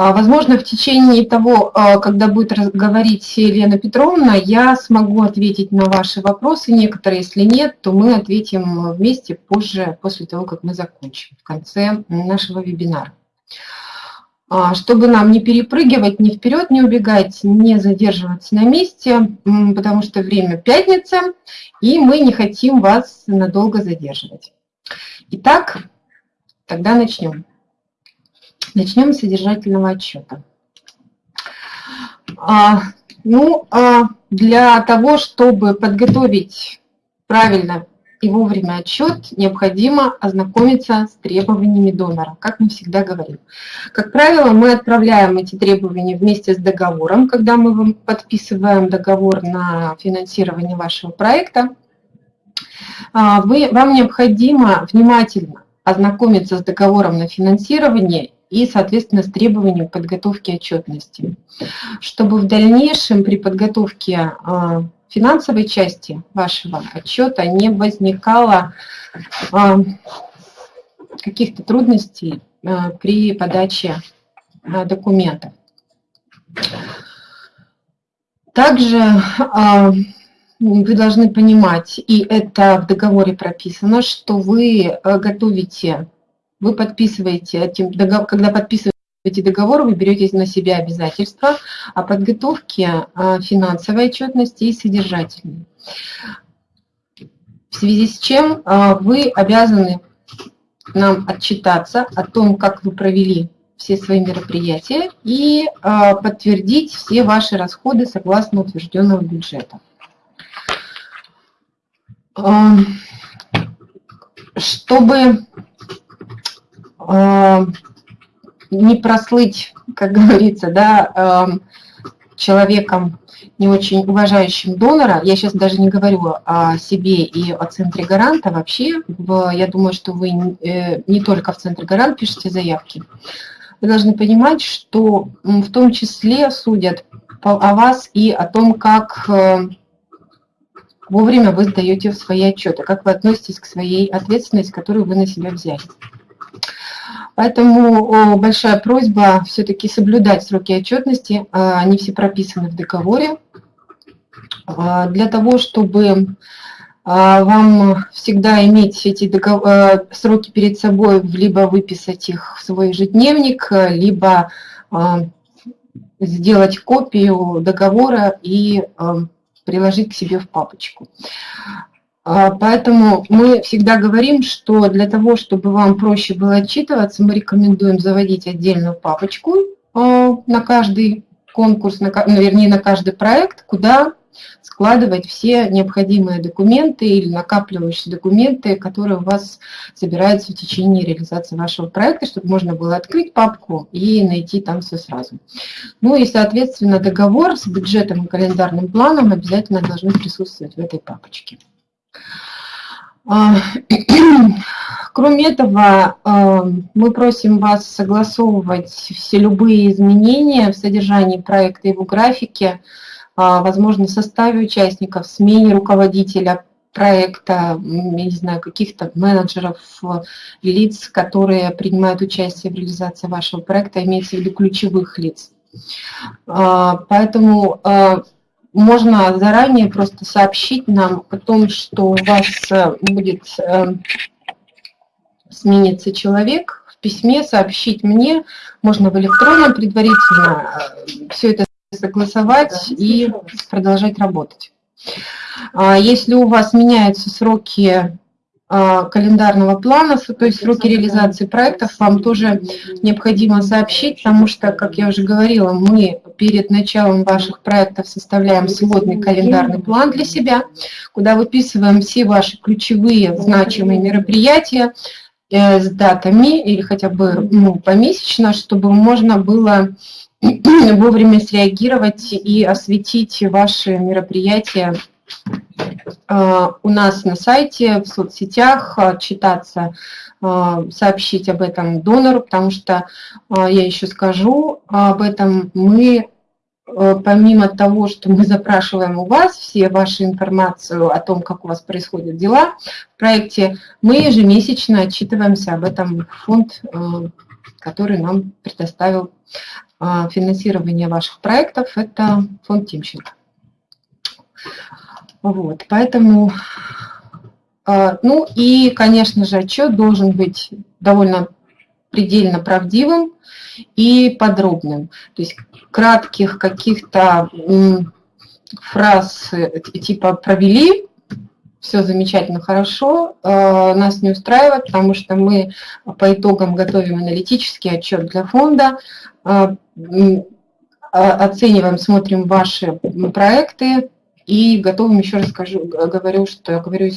А, возможно, в течение того, а, когда будет говорить Елена Петровна, я смогу ответить на ваши вопросы. Некоторые, если нет, то мы ответим вместе позже, после того, как мы закончим, в конце нашего вебинара. А, чтобы нам не перепрыгивать ни вперед, не убегать, не задерживаться на месте, потому что время пятница, и мы не хотим вас надолго задерживать. Итак, тогда начнем. Начнем с содержательного отчета. А, ну, а для того, чтобы подготовить правильно и вовремя отчет, необходимо ознакомиться с требованиями донора, как мы всегда говорим. Как правило, мы отправляем эти требования вместе с договором, когда мы подписываем договор на финансирование вашего проекта. А, вы, вам необходимо внимательно ознакомиться с договором на финансирование и, соответственно, с требованием подготовки отчетности, чтобы в дальнейшем при подготовке а, финансовой части вашего отчета не возникало а, каких-то трудностей а, при подаче документов. Также вы должны понимать, и это в договоре прописано, что вы готовите вы подписываете, когда подписываете договор, вы берете на себя обязательства о подготовке а, финансовой отчетности и содержательной. В связи с чем а, вы обязаны нам отчитаться о том, как вы провели все свои мероприятия и а, подтвердить все ваши расходы согласно утвержденного бюджета. Чтобы Э, не прослыть, как говорится, да, э, человеком не очень уважающим донора, я сейчас даже не говорю о себе и о Центре Гаранта, вообще, я думаю, что вы э, не только в Центре Гарант пишете заявки, вы должны понимать, что в том числе судят о вас и о том, как вовремя вы сдаете свои отчеты, как вы относитесь к своей ответственности, которую вы на себя взяли. Поэтому большая просьба все-таки соблюдать сроки отчетности, а, они все прописаны в договоре, а, для того, чтобы а, вам всегда иметь эти сроки перед собой, либо выписать их в свой ежедневник, либо сделать копию договора и приложить к себе в папочку. А, поэтому мы всегда говорим, что для того, чтобы вам проще было отчитываться, мы рекомендуем заводить отдельную папочку а, на каждый конкурс, на, ну, вернее, на каждый проект, куда складывать все необходимые документы или накапливающие документы, которые у вас собираются в течение реализации вашего проекта, чтобы можно было открыть папку и найти там все сразу. Ну и, соответственно, договор с бюджетом и календарным планом обязательно должны присутствовать в этой папочке. А, кроме этого, а, мы просим вас согласовывать все любые изменения в содержании проекта и в графике, а, возможно, в составе участников, смене руководителя проекта, я не знаю, каких-то менеджеров, лиц, которые принимают участие в реализации вашего проекта, имеется в виду ключевых лиц. Поэтому можно заранее просто сообщить нам о том, что у вас э, будет э, смениться человек, в письме сообщить мне, можно в электронном предварительно э, все это согласовать и продолжать работать. А если у вас меняются сроки календарного плана, то есть сроки реализации проектов, вам тоже необходимо сообщить, потому что, как я уже говорила, мы перед началом ваших проектов составляем сводный календарный план для себя, куда выписываем все ваши ключевые значимые мероприятия э, с датами или хотя бы ну, помесячно, чтобы можно было вовремя среагировать и осветить ваши мероприятия у нас на сайте, в соцсетях, читаться, э, сообщить об этом донору, потому что, э, я еще скажу об этом, мы помимо того, что мы запрашиваем у вас все ваши информацию о том, как у вас происходят дела в проекте, мы ежемесячно отчитываемся об этом фонд, который нам предоставил финансирования ваших проектов – это фонд Тимченко. Вот, поэтому, а, ну и, конечно же, отчет должен быть довольно предельно правдивым и подробным. То есть кратких каких-то фраз э, типа «провели», все замечательно, хорошо, э, нас не устраивает, потому что мы по итогам готовим аналитический отчет для фонда, э, оцениваем, смотрим ваши проекты и готовим, еще раз скажу, говорю, что я говорю,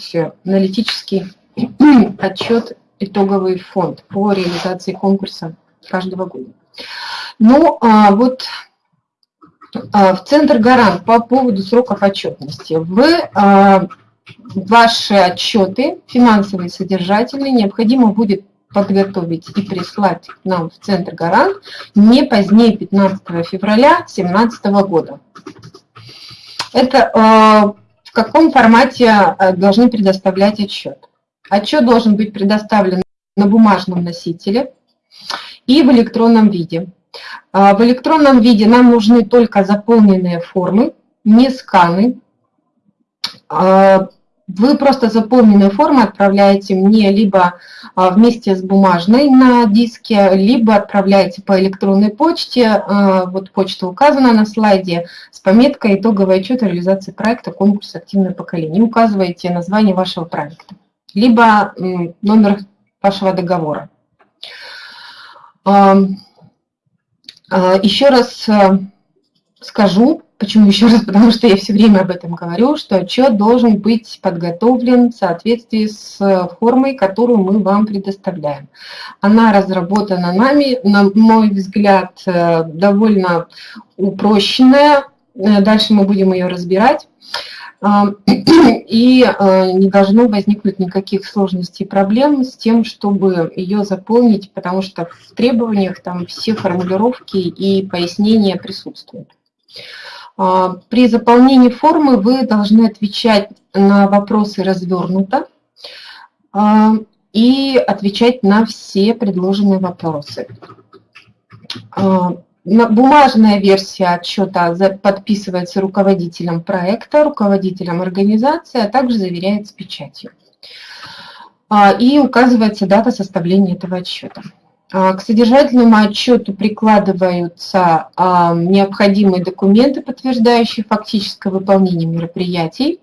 аналитический отчет итоговый фонд по реализации конкурса каждого года. Ну, а вот а, в Центр Гарант по поводу сроков отчетности. Вы а, ваши отчеты, финансовые и содержательные, необходимо будет подготовить и прислать нам в Центр Гарант не позднее 15 февраля 2017 года. Это в каком формате должны предоставлять отчет? Отчет должен быть предоставлен на бумажном носителе и в электронном виде. А, в электронном виде нам нужны только заполненные формы, не сканы. А, вы просто заполненные формы отправляете мне либо а, вместе с бумажной на диске, либо отправляете по электронной почте, вот почта указана на слайде, с пометкой «Итоговый отчет реализации проекта конкурс «Активное поколение». Указываете название вашего проекта либо номер вашего договора. А, еще раз скажу, почему еще раз, потому что я все время об этом говорю, что отчет должен быть подготовлен в соответствии с формой, которую мы вам предоставляем. Она разработана нами, на мой взгляд, э, довольно упрощенная, э, дальше мы будем ее разбирать. И э, не должно возникнуть никаких сложностей и проблем с тем, чтобы ее заполнить, потому что в требованиях там все формулировки и пояснения присутствуют. А, при заполнении формы вы должны отвечать на вопросы развернуто а, и отвечать на все предложенные вопросы. А, Бумажная версия отчета подписывается руководителем проекта, руководителем организации, а также заверяется печатью. И указывается дата составления этого отчета. А, к содержательному отчету прикладываются а, необходимые документы, подтверждающие фактическое выполнение мероприятий.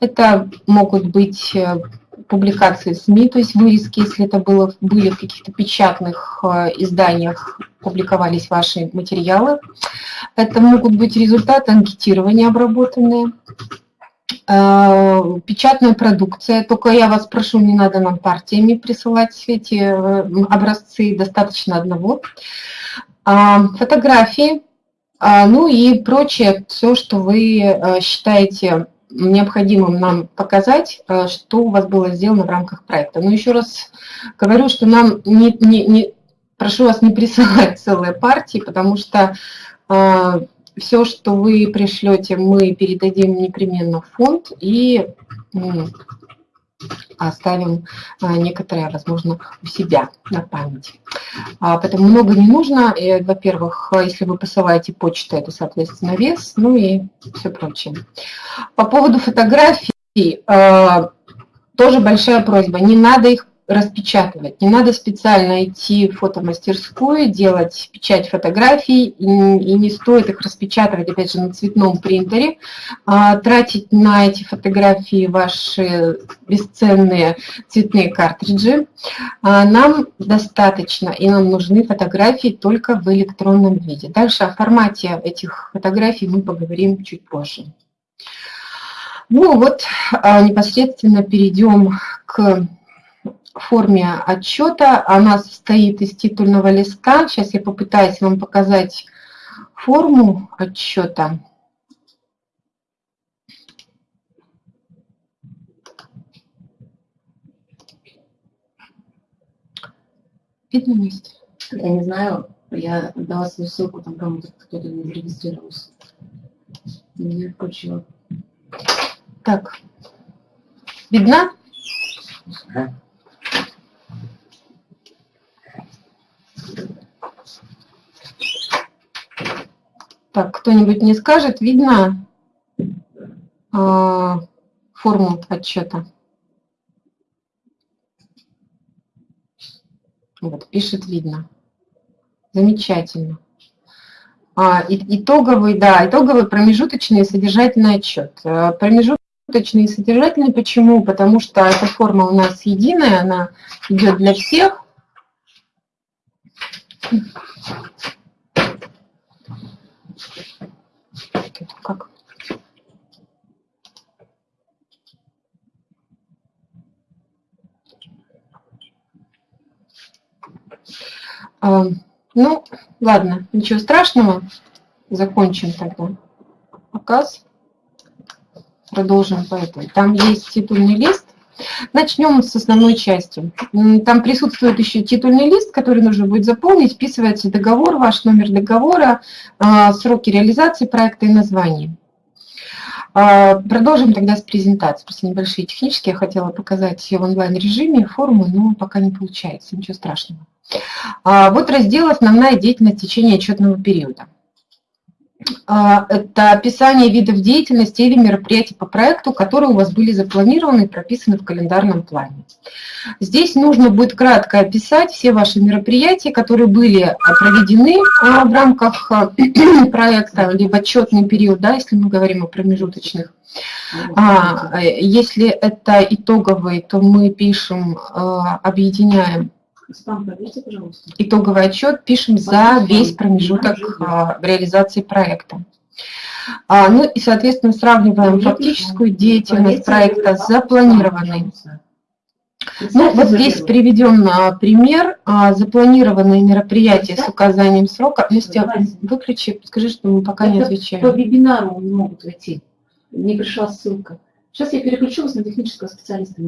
Это могут быть э, публикации СМИ, то есть вырезки, если это было, были в каких-то печатных э, изданиях, публиковались ваши материалы. Это могут быть результаты анкетирования обработанные, печатная продукция. Только я вас прошу, не надо нам партиями присылать эти э, образцы, достаточно одного. А, фотографии, а, ну и прочее, все, что вы считаете необходимым нам показать, э, что у вас было сделано в рамках проекта. Но еще раз говорю, что нам не, не, не прошу вас не присылать целые партии, потому что э, все, что вы пришлете, мы передадим непременно в фонд и оставим а, некоторые, возможно, у себя на память. А, поэтому много не нужно. Во-первых, если вы посылаете почту, это, соответственно, вес, ну и все прочее. По поводу фотографий, а, тоже большая просьба. Не надо их распечатывать. Не надо специально идти в фотомастерскую, делать печать фотографий, и, не стоит их распечатывать, опять же, на цветном принтере, а тратить на эти фотографии ваши бесценные цветные картриджи. А нам достаточно, и нам нужны фотографии только в электронном виде. Дальше о формате этих фотографий мы поговорим чуть позже. Ну вот, а, непосредственно перейдем к форме отчета. Она состоит из титульного листа. Сейчас я попытаюсь вам показать форму отчета. Видно есть? Я не знаю, я дала свою ссылку, там кому-то кто-то не зарегистрировался. Не включила. Так, видно? Ага. Так, кто-нибудь не скажет, видно э, форму отчета? Вот, пишет видно. Замечательно. А, итоговый, да, итоговый промежуточный содержательный отчет. Э, промежуточный и содержательный почему? Потому что эта форма у нас единая, она идет для всех. Как? А, ну, ладно, ничего страшного. Закончим тогда показ. Продолжим по этой. Там есть титульный лист. Начнем с основной части. Там присутствует еще титульный лист, который нужно будет заполнить. Вписывается договор, ваш номер договора, а, сроки реализации проекта и название. А, продолжим тогда с презентацией. Просто небольшие технические. Я хотела показать в онлайн-режиме форму, но пока не получается. Ничего страшного. А, вот раздел «Основная деятельность в течение отчетного периода». А, это описание видов деятельности или мероприятий по проекту, которые у вас были запланированы и прописаны в календарном плане. Здесь нужно будет кратко описать все ваши мероприятия, которые были проведены а, в рамках проекта, либо отчетный период, да, если мы говорим о промежуточных. А, если это итоговый, то мы пишем, объединяем Спам проверьте, пожалуйста. Итоговый отчет пишем за весь промежуток а, реализации проекта. А, ну и, соответственно, сравниваем фактическую деятельность проекта с запланированной. Ну, вот здесь приведен а, пример, запланированные мероприятия с указанием срока. Настя, выключи, скажи, что мы пока Это не отвечаем. По вебинару не могут войти. Не пришла ссылка. Сейчас я переключу вас на технического специалиста.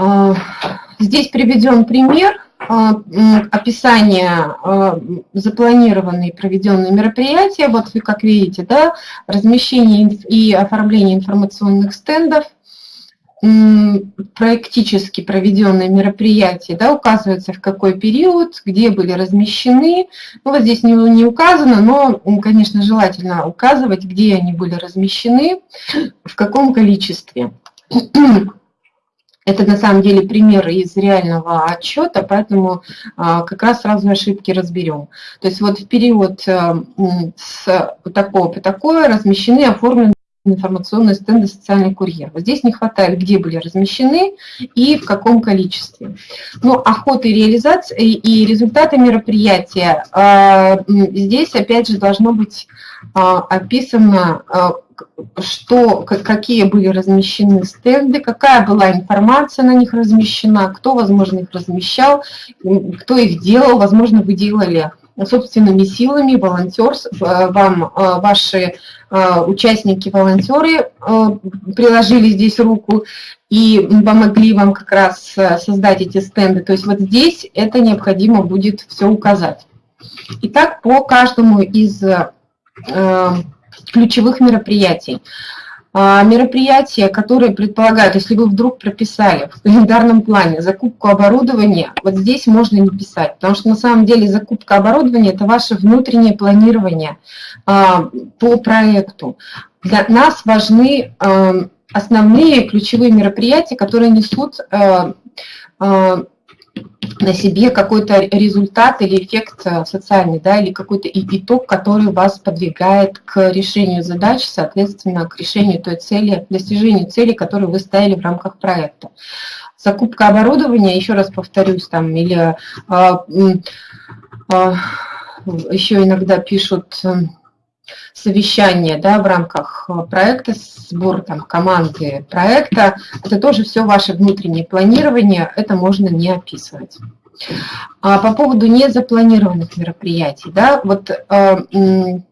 А, здесь приведен пример а, описания а, запланированные проведенные мероприятия. Вот вы как видите, да, размещение и оформление информационных стендов, практически проведенные мероприятия, да, указывается в какой период, где были размещены. Ну, вот здесь не, не указано, но, конечно, желательно указывать, где они были размещены, в каком количестве. Это на самом деле примеры из реального отчета, поэтому а, как раз сразу ошибки разберем. То есть вот в период а, с такого по такое размещены, оформлены информационные стенды «Социальный курьер». Вот здесь не хватает, где были размещены и в каком количестве. Ну, охота и реализация и результаты мероприятия. А, здесь, опять же, должно быть описано что, какие были размещены стенды, какая была информация на них размещена, кто, возможно, их размещал, кто их делал, возможно, вы делали собственными силами, волонтер, вам э, ваши э, участники, волонтеры э, приложили здесь руку и помогли вам как раз создать эти стенды. То есть вот здесь это необходимо будет все указать. Итак, по каждому из ключевых мероприятий. А, мероприятия, которые предполагают, если вы вдруг прописали в календарном плане закупку оборудования, вот здесь можно не писать, потому что на самом деле закупка оборудования – это ваше внутреннее планирование а, по проекту. Для нас важны а, основные ключевые мероприятия, которые несут на себе какой-то результат или эффект э, социальный, да, или какой-то итог, который вас подвигает к решению задач, соответственно, к решению той цели, достижению цели, которую вы ставили в рамках проекта. Закупка оборудования, еще раз повторюсь, там, или а, а, еще иногда пишут совещание да, в рамках э, проекта, сбор там, команды проекта, это тоже все ваше внутреннее планирование, это можно не описывать. А по поводу незапланированных мероприятий, да, вот э,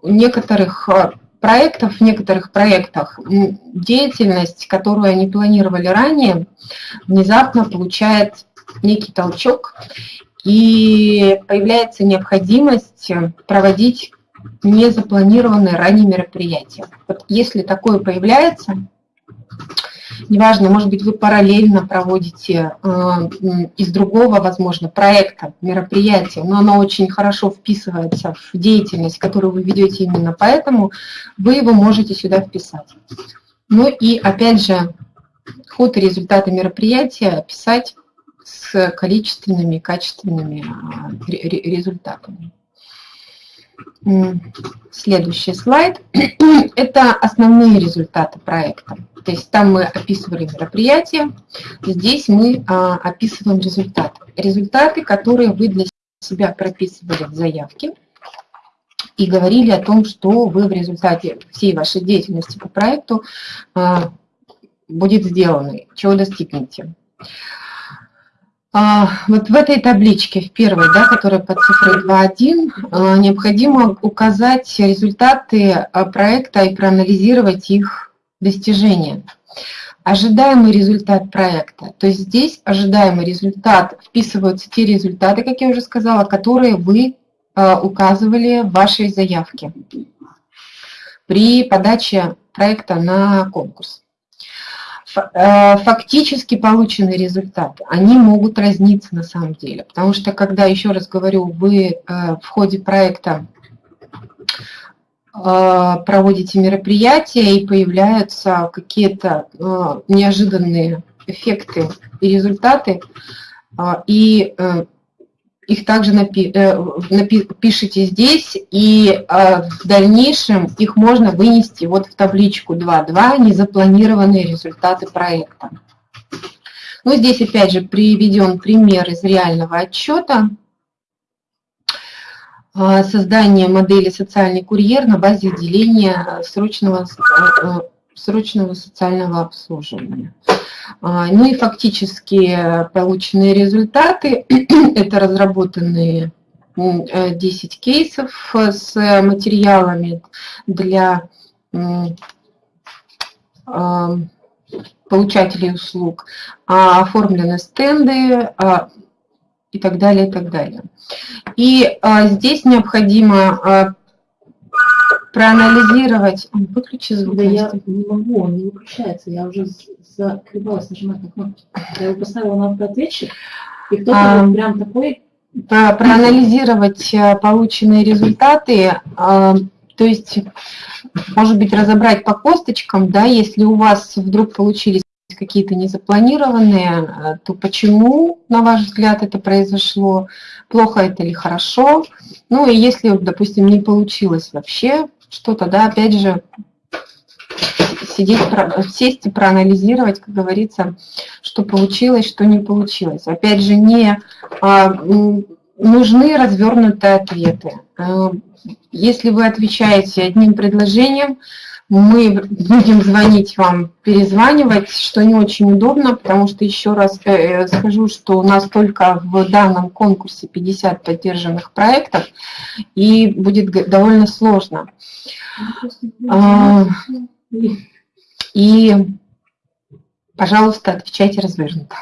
некоторых э, проектов, в некоторых проектах деятельность, которую они планировали ранее, внезапно получает некий толчок, и появляется необходимость проводить незапланированные ранее мероприятия. Вот если такое появляется, неважно, может быть, вы параллельно проводите э, из другого, возможно, проекта, мероприятия, но оно очень хорошо вписывается в деятельность, которую вы ведете именно поэтому, вы его можете сюда вписать. Ну и опять же, ход и результаты мероприятия писать с количественными и качественными а, результатами. Следующий слайд. Это основные результаты проекта. То есть там мы описывали мероприятие, здесь мы а, описываем результаты. Результаты, которые вы для себя прописывали в заявке и говорили о том, что вы в результате всей вашей деятельности по проекту а, будет сделано, чего достигнете. А, вот в этой табличке, в первой, да, которая под цифрой 2.1, а, необходимо указать результаты а, проекта и проанализировать их достижения. Ожидаемый результат проекта. То есть здесь ожидаемый результат, вписываются те результаты, как я уже сказала, которые вы указывали в вашей заявке при подаче проекта на конкурс. Э, фактически полученный результат, они могут разниться на самом деле. Потому что, когда, еще раз говорю, вы э, в ходе проекта э, проводите мероприятия и появляются какие-то неожиданные эффекты и результаты, и их также напи э, напи пишите здесь, и э, в дальнейшем их можно вынести вот в табличку 2.2 «Незапланированные результаты проекта». Ну, здесь опять же приведен пример из реального отчета. Э, создание модели «Социальный курьер» на базе отделения срочного, срочного социального обслуживания. А, ну и фактически полученные результаты – это разработанные 10 э, кейсов с материалами для а, получателей услуг, а, оформлены стенды и так далее, и так далее. И здесь необходимо проанализировать... Выключи звук. Да я не могу, он не выключается. Я уже закрывалась нажимать на кнопку. Я его поставила на автоответчик, и кто-то а, вот прям такой... Проанализировать э, полученные результаты, а, то есть, может быть, разобрать по косточкам, да, если у вас вдруг получились какие-то незапланированные, э, то почему, на ваш взгляд, это произошло, плохо это или хорошо. Ну и если, допустим, не получилось вообще что-то, да, опять же, сидеть, сесть и проанализировать, как говорится, что получилось, что не получилось. Опять же, не а, нужны развернутые ответы. А, если вы отвечаете одним предложением, мы будем звонить вам, перезванивать, что не очень удобно, потому что еще раз э, э, скажу, что у нас только в данном конкурсе 50 поддержанных проектов, и будет довольно сложно. А, и, пожалуйста, отвечайте развернуто.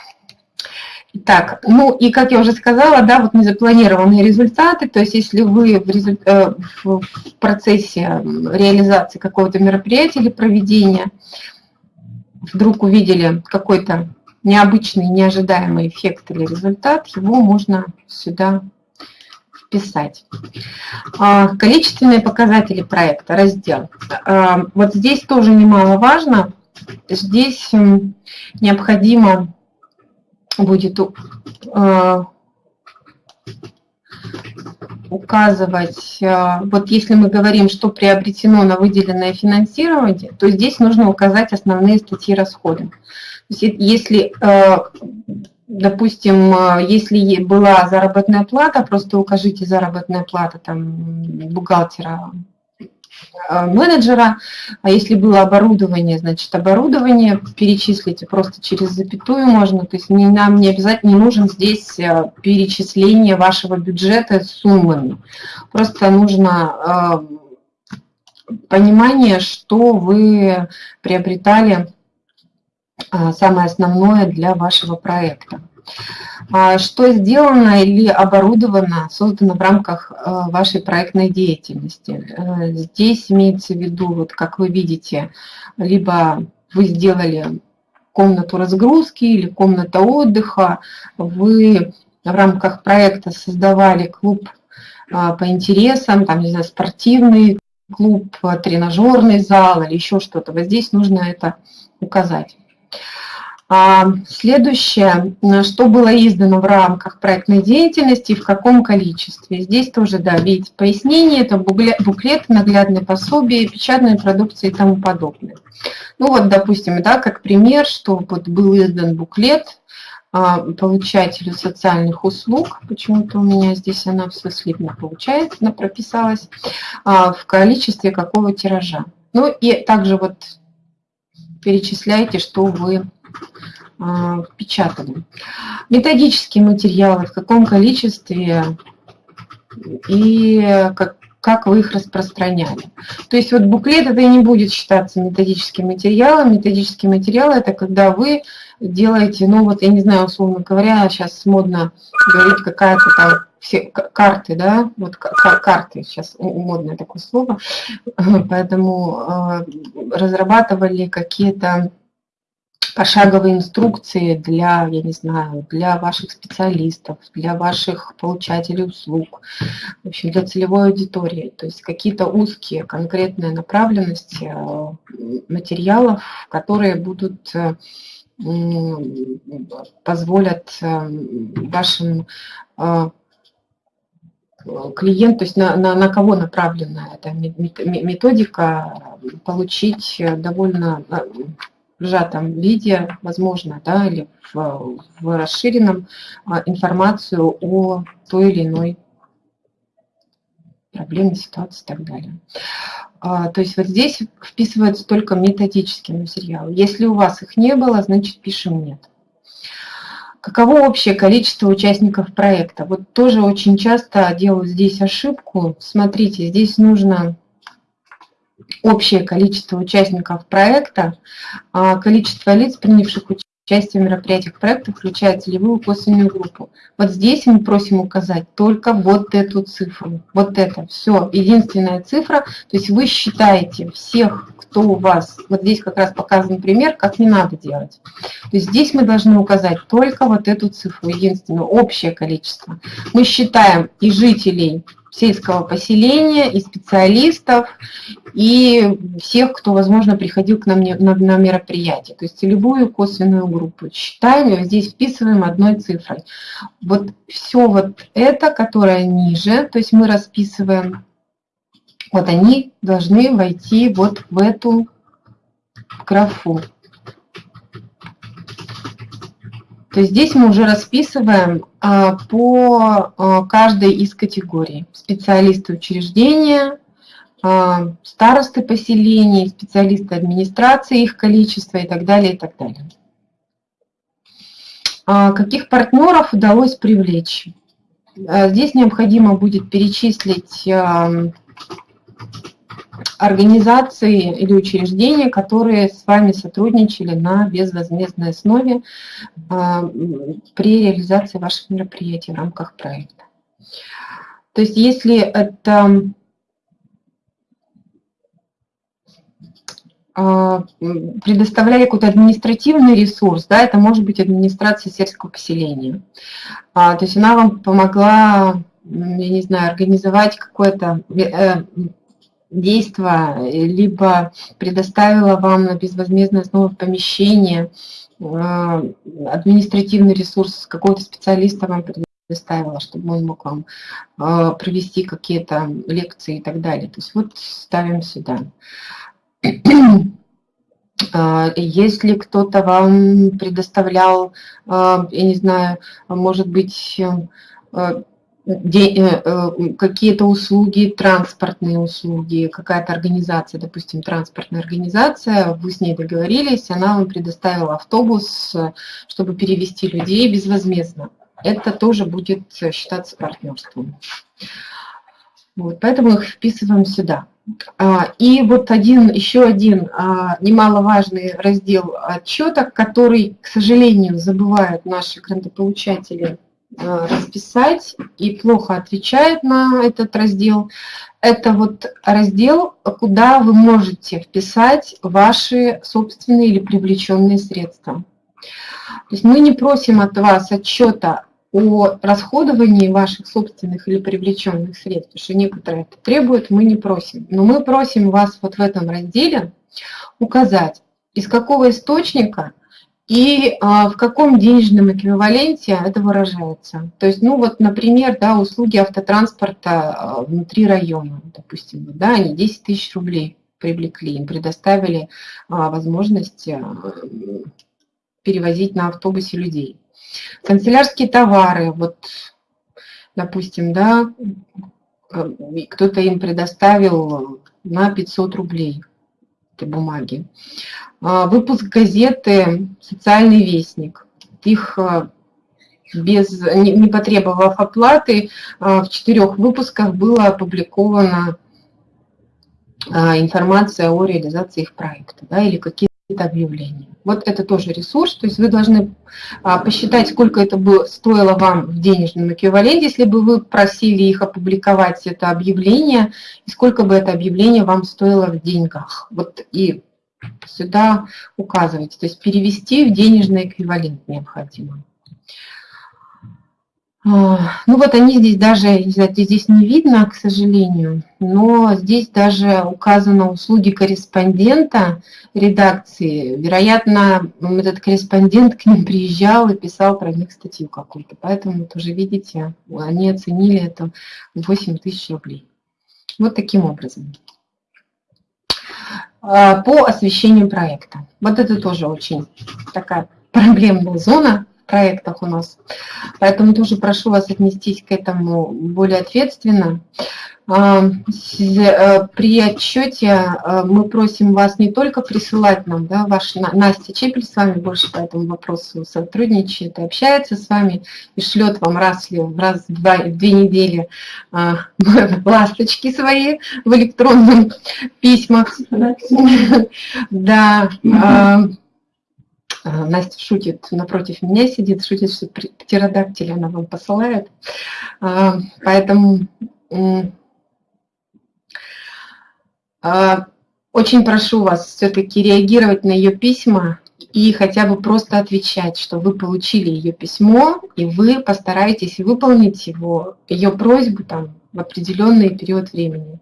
Так, ну и как я уже сказала, да, вот незапланированные результаты, то есть если вы в, результ... Э, в процессе реализации какого-то мероприятия или проведения вдруг увидели какой-то необычный, неожидаемый эффект или результат, его можно сюда вписать. А, количественные показатели проекта, раздел. А, вот здесь тоже немаловажно, здесь необходимо будет э, указывать, э, вот если мы говорим, что приобретено на выделенное финансирование, то здесь нужно указать основные статьи расходов. Если, э, допустим, если была заработная плата, просто укажите заработная плата там, бухгалтера менеджера, а если было оборудование, значит оборудование перечислите просто через запятую можно, то есть не, нам не обязательно не нужен здесь э, перечисление вашего бюджета суммами, просто нужно э, понимание, что вы приобретали самое основное для вашего проекта. А что сделано или оборудовано, создано в рамках э, вашей проектной деятельности. Э, здесь имеется в виду, вот как вы видите, либо вы сделали комнату разгрузки или комната отдыха, вы в рамках проекта создавали клуб а, по интересам, там, не знаю, спортивный клуб, тренажерный зал или еще что-то. Вот здесь нужно это указать. А следующее, что было издано в рамках проектной деятельности и в каком количестве. Здесь тоже, да, видите, пояснение, это буклеты, наглядные пособия, печатные продукции и тому подобное. Ну вот, допустим, да, как пример, что вот был издан буклет а, получателю социальных услуг, почему-то у меня здесь она все слитно получается, она прописалась, а, в количестве какого тиража. Ну и также вот перечисляйте, что вы а, впечатаны. Методические материалы, в каком количестве и как, как вы их распространяли. То есть вот буклет это не будет считаться методическим материалом. Методический материал это когда вы делаете, ну вот я не знаю, условно говоря, сейчас модно говорить какая-то там все карты, да, вот карты, сейчас модное такое слово, поэтому а, разрабатывали какие-то пошаговые инструкции для, я не знаю, для ваших специалистов, для ваших получателей услуг, в общем, для целевой аудитории. То есть какие-то узкие конкретные направленности э, материалов, которые будут э, позволят э, вашим клиент, то есть на, на, на кого направлена эта методика, получить довольно сжатом виде, возможно, да, или в, в расширенном а, информацию о той или иной проблеме, ситуации и так далее. А, то есть вот здесь вписываются только методические материалы. Если у вас их не было, значит пишем «нет». Каково общее количество участников проекта? Вот тоже очень часто делаю здесь ошибку. Смотрите, здесь нужно общее количество участников проекта, а количество лиц, принявших участие в мероприятиях проекта, включая целевую косвенную группу. Вот здесь мы просим указать только вот эту цифру. Вот это все, единственная цифра. То есть вы считаете всех, кто у вас, вот здесь как раз показан пример, как не надо делать. То есть здесь мы должны указать только вот эту цифру, единственное, общее количество. Мы считаем и жителей сельского поселения, и специалистов, и всех, кто, возможно, приходил к нам на, на мероприятие. То есть целевую косвенную группу. Считаем здесь вписываем одной цифрой. Вот все вот это, которое ниже, то есть мы расписываем, вот они должны войти вот в эту графу. То есть здесь мы уже расписываем по а, каждой из категорий. Специалисты учреждения, а, старосты поселений, специалисты администрации, их количество и так далее, и так далее. Каких партнеров удалось привлечь? Здесь необходимо будет перечислить организации или учреждения, которые с вами сотрудничали на безвозмездной основе а, при реализации ваших мероприятий в рамках проекта. То есть если это а, предоставляли какой-то административный ресурс, да, это может быть администрация сельского поселения. А, то есть она вам помогла, я не знаю, организовать какое-то э, действо, либо предоставила вам на безвозмездной основе помещение, э, административный ресурс какого-то специалиста вам предоставила, чтобы он мог вам э, провести какие-то лекции и так далее. То есть вот ставим сюда. Э, если кто-то вам предоставлял, я не знаю, может быть, Э, э, какие-то услуги, транспортные услуги, какая-то организация, допустим, транспортная организация, вы с ней договорились, она вам предоставила автобус, чтобы перевести людей безвозмездно. Это тоже будет считаться партнерством. Вот, поэтому их вписываем сюда. А, и вот один, еще один а, немаловажный раздел отчета, который, к сожалению, забывают наши грантополучатели расписать и плохо отвечает на этот раздел, это вот раздел, куда вы можете вписать ваши собственные или привлеченные средства. То есть мы не просим от вас отчета о расходовании ваших собственных или привлеченных средств, потому что некоторые это требуют, мы не просим. Но мы просим вас вот в этом разделе указать, из какого источника и а, в каком денежном эквиваленте это выражается. То есть, ну вот, например, да, услуги автотранспорта а, внутри района, допустим, да, они 10 тысяч рублей привлекли, им предоставили а, возможность перевозить на автобусе людей. Канцелярские товары, вот, допустим, да, кто-то им предоставил на 500 рублей бумаги. А, выпуск газеты «Социальный вестник». Их а, без, не потребовав оплаты, а, в четырех выпусках была опубликована информация о реализации их проекта да, или какие это объявление. Вот это тоже ресурс, то есть вы должны а, посчитать, сколько это бы стоило вам в денежном эквиваленте, если бы вы просили их опубликовать это объявление, и сколько бы это объявление вам стоило в деньгах. Вот и сюда указывайте, то есть перевести в денежный эквивалент необходимо. Ну вот они здесь даже, не знаю, здесь не видно, к сожалению, но здесь даже указано услуги корреспондента редакции. Вероятно, этот корреспондент к ним приезжал и писал про них статью какую-то. Поэтому тоже видите, они оценили это в 8 тысяч рублей. Вот таким образом. А, по освещению проекта. Вот это тоже очень такая проблемная зона проектах у нас. Поэтому тоже прошу вас отнестись к этому более ответственно. А, э, при отчете а, мы просим вас не только присылать нам, да, ваш Настя Чепель с вами больше по этому вопросу сотрудничает общается с вами, и шлет вам раз, в раз в два, две недели а, ласточки свои в электронном письмах. Да. А, Настя шутит, напротив меня сидит, шутит, что птеродактиль она вам посылает. А, поэтому а, очень прошу вас все-таки реагировать на ее письма и хотя бы просто отвечать, что вы получили ее письмо, и вы постараетесь выполнить его, ее просьбу там, в определенный период времени.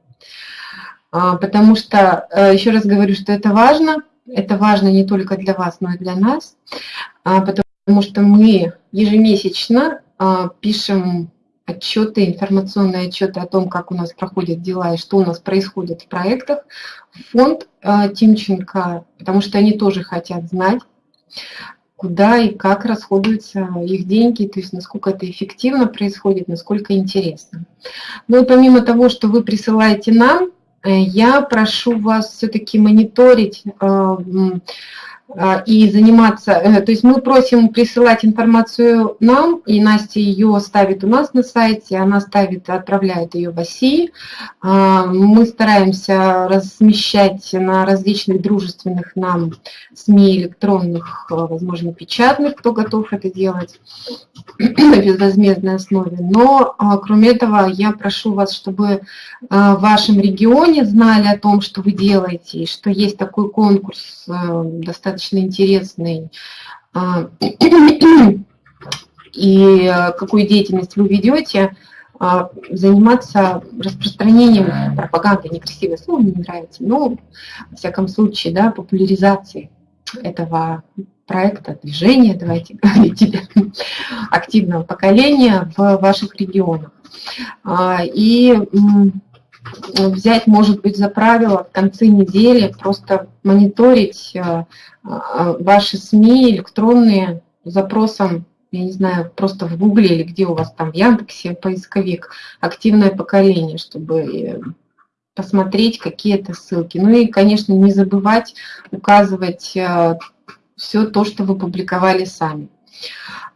Потому что, э, еще раз говорю, что это важно – это важно не только для вас, но и для нас, а, потому что мы ежемесячно а, пишем отчеты, информационные отчеты о том, как у нас проходят дела и что у нас происходит в проектах. Фонд а, Тимченко, потому что они тоже хотят знать, куда и как расходуются их деньги, то есть насколько это эффективно происходит, насколько интересно. Ну и помимо того, что вы присылаете нам я прошу вас все-таки мониторить э, и заниматься, э, то есть мы просим присылать информацию нам, и Настя ее ставит у нас на сайте, она ставит, отправляет ее в России. А, мы стараемся размещать на различных дружественных нам СМИ электронных, возможно, печатных, кто готов это делать на безвозмездной основе. Но, а, кроме этого, я прошу вас, чтобы в вашем регионе знали о том, что вы делаете, и что есть такой конкурс достаточно достаточно интересный, а, и э, какую деятельность вы ведете, а, заниматься распространением пропаганды, некрасивое слово, мне не нравится, но, во всяком случае, да, популяризацией этого проекта, движения, давайте говорить, активного поколения в ваших регионах. А, и взять, может быть, за правило в конце недели просто мониторить ваши СМИ электронные запросом, я не знаю, просто в Гугле или где у вас там в Яндексе поисковик, активное поколение, чтобы э, посмотреть какие то ссылки. Ну и, конечно, не забывать указывать все то, что вы публиковали сами.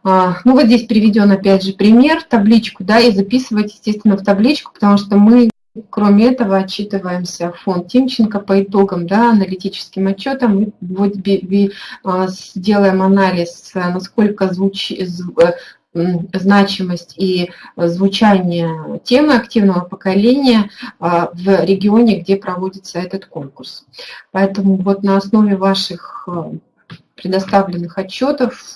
А, ну вот здесь приведен опять же пример, табличку, да, и записывать, естественно, в табличку, потому что мы Кроме этого, отчитываемся фонд Тимченко по итогам, да, аналитическим отчетам. Вот, а, сделаем анализ, насколько звучит, э, значимость и звучание темы активного поколения а, в регионе, где проводится этот конкурс. Поэтому вот на основе ваших а, предоставленных отчетов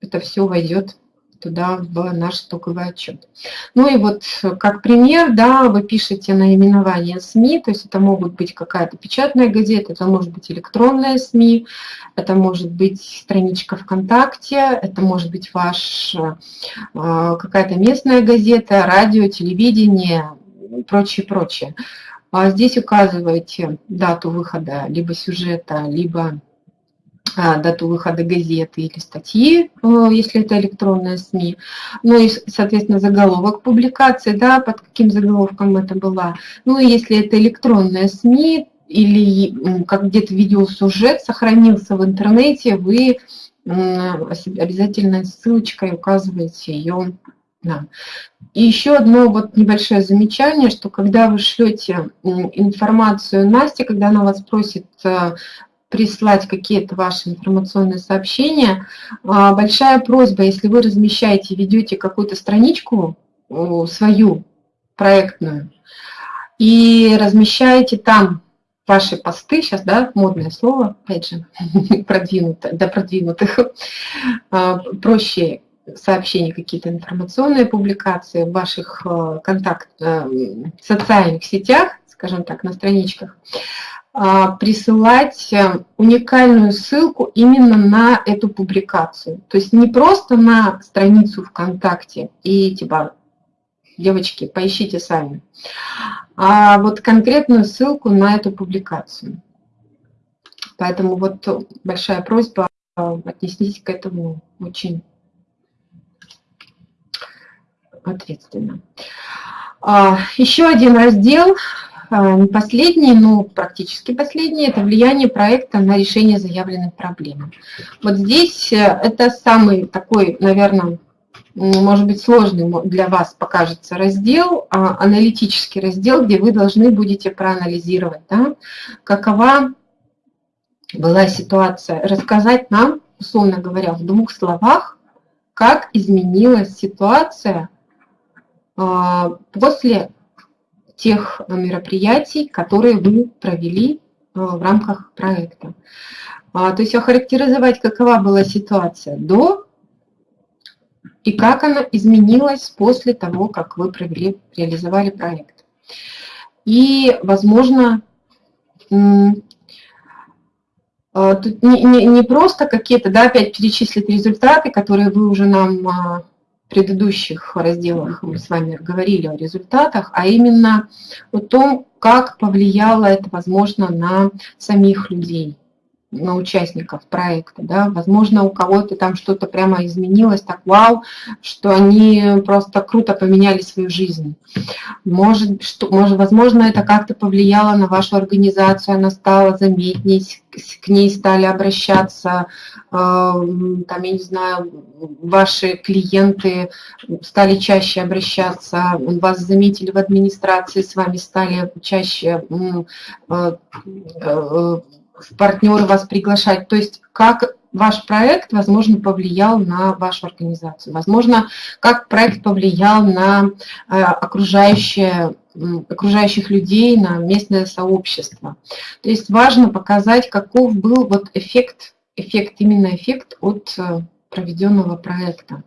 это все войдет туда в наш стоковый отчет. Ну и вот как пример, да, вы пишете наименование СМИ, то есть это могут быть какая-то печатная газета, это может быть электронная СМИ, это может быть страничка ВКонтакте, это может быть ваш э, какая-то местная газета, радио, телевидение и прочее, прочее. А здесь указываете дату выхода либо сюжета, либо дату выхода газеты или статьи, э, если это электронная СМИ. Ну и, соответственно, заголовок публикации, да, под каким заголовком это была. Ну и если это электронная СМИ или как где-то видеосюжет сохранился в интернете, вы обязательно ссылочкой указываете ее да. И еще одно вот небольшое замечание, что когда вы шлете информацию Насте, когда она вас просит э, прислать какие-то ваши информационные сообщения. А, большая просьба, если вы размещаете, ведете какую-то страничку свою проектную и размещаете там ваши посты, сейчас, да, модное слово, опять же, продвинутое, для продвинутых, а, проще сообщения, какие-то информационные публикации в ваших э, контакт, э, социальных сетях, скажем так, на страничках, присылать э, уникальную ссылку именно на эту публикацию. То есть не просто на страницу ВКонтакте и типа, девочки, поищите сами, а вот конкретную ссылку на эту публикацию. Поэтому вот большая просьба э, отнестись к этому очень ответственно. А, еще один раздел а, не последний, но практически последний, это влияние проекта на решение заявленной проблемы. Вот здесь э, это самый такой, наверное, может быть, сложный для вас покажется раздел, а, аналитический раздел, где вы должны будете проанализировать, да, какова была ситуация, рассказать нам, условно говоря, в двух словах, как изменилась ситуация а, после тех мероприятий, которые вы провели э, в рамках проекта. А, то есть охарактеризовать, какова была ситуация до и как она изменилась после того, как вы провели, реализовали проект. И, возможно, э, тут не, не, не просто какие-то, да, опять перечислить результаты, которые вы уже нам а, предыдущих разделах мы с вами говорили о результатах, а именно о том, как повлияло это, возможно, на самих людей на участников проекта, да, возможно, у кого-то там что-то прямо изменилось, так вау, что они просто круто поменяли свою жизнь. Может, что, может возможно, это как-то повлияло на вашу организацию, она стала заметней, к ней стали обращаться, э, там, я не знаю, ваши клиенты стали чаще обращаться, вас заметили в администрации, с вами стали чаще э, э, партнеры вас приглашать. То есть как ваш проект, возможно, повлиял на вашу организацию. Возможно, как проект повлиял на э, окружающее, окружающих людей, на местное сообщество. То есть важно показать, каков был вот эффект, эффект именно эффект от э, проведенного проекта.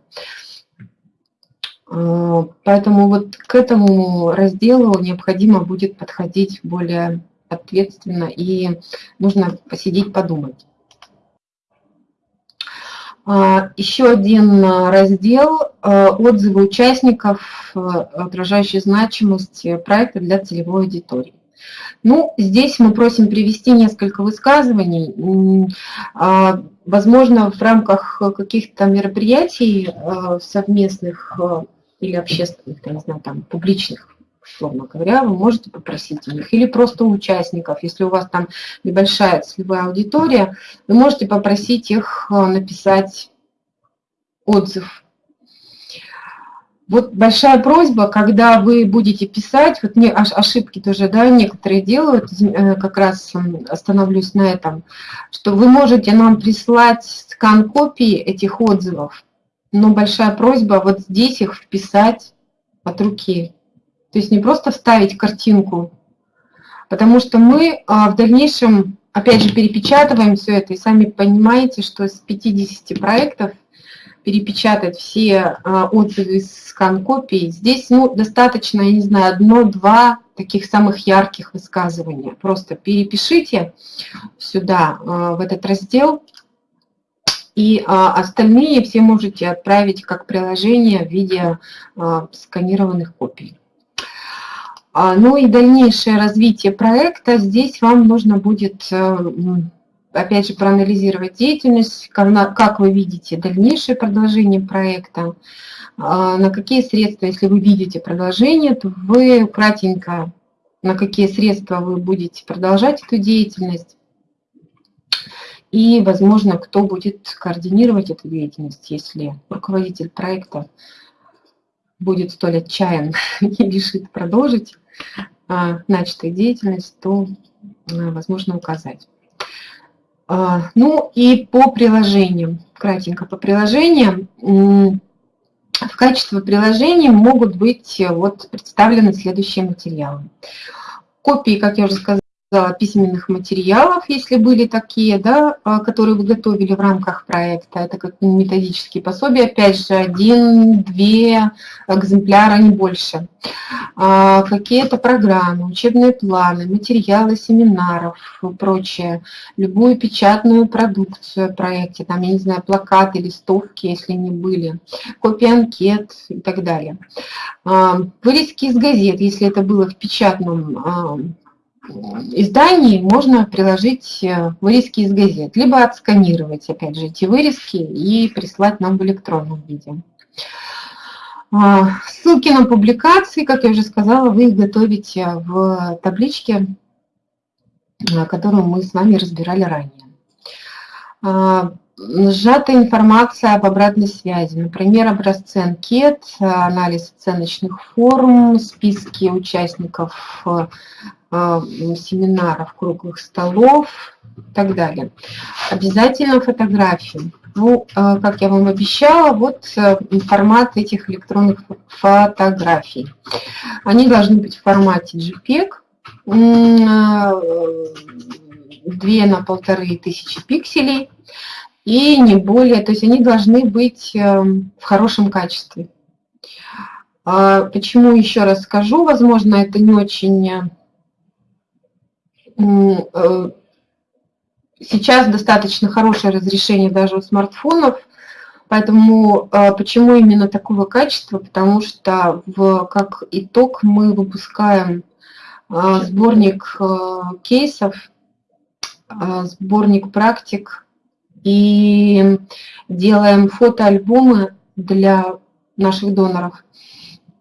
Э, поэтому вот к этому разделу необходимо будет подходить более ответственно, и нужно посидеть, подумать. А, еще один раздел а, «Отзывы участников, а, отражающие значимость проекта для целевой аудитории». Ну, здесь мы просим привести несколько высказываний. Возможно, в рамках каких-то мероприятий совместных или общественных, я не знаю, там, публичных, условно говоря, вы можете попросить у них, или просто у участников, если у вас там небольшая целевая аудитория, вы можете попросить их э, написать отзыв. Вот большая просьба, когда вы будете писать, вот не, ошибки тоже, да, некоторые делают, э, как раз остановлюсь на этом, что вы можете нам прислать скан копии этих отзывов, но большая просьба вот здесь их вписать от руки. То есть не просто вставить картинку, потому что мы а, в дальнейшем, опять же, перепечатываем все это, и сами понимаете, что с 50 проектов перепечатать все а, отзывы из скан-копий, здесь ну, достаточно, я не знаю, одно-два таких самых ярких высказывания. Просто перепишите сюда, а, в этот раздел, и остальные все можете отправить как приложение в виде сканированных копий. А, ну и дальнейшее развитие проекта. Здесь вам нужно будет, э, опять же, проанализировать деятельность, как вы видите дальнейшее продолжение проекта, на какие средства, если вы видите продолжение, то вы кратенько, на какие средства вы будете продолжать эту деятельность, и, возможно, кто будет координировать эту деятельность, если руководитель проекта будет столь отчаян и решит продолжить а, начатую деятельность, то, а, возможно, указать. А, ну и по приложениям, кратенько по приложениям, в качестве приложений могут быть вот представлены следующие материалы. Копии, как я уже сказала, письменных материалов, если были такие, да, а, которые вы готовили в рамках проекта. Это как методические пособия, опять же, один-две экземпляра, не больше. А, какие-то программы, учебные планы, материалы семинаров и прочее. Любую печатную продукцию в проекте, там, я не знаю, плакаты, листовки, если не были, копии анкет и так далее. А, вырезки из газет, если это было в печатном изданий можно приложить э, вырезки из газет, либо отсканировать, опять же, эти вырезки и прислать нам в электронном виде. А, ссылки на публикации, как я уже сказала, вы их готовите в табличке, э, которую мы с вами разбирали ранее. А, сжатая информация об обратной связи, например, образцы анкет, анализ оценочных форм, списки участников э, семинаров, круглых столов и так далее. Обязательно фотографии. Ну, э, как я вам обещала, вот э, формат этих электронных фотографий. Они должны быть в формате JPEG, 2 на полторы тысячи пикселей и не более, то есть они должны быть в хорошем качестве. А почему еще раз скажу, возможно, это не очень Э, сейчас достаточно хорошее разрешение даже у смартфонов, поэтому э, почему именно такого качества? Потому что в, как итог мы выпускаем э, сборник кейсов, сборник практик и делаем фотоальбомы для наших доноров.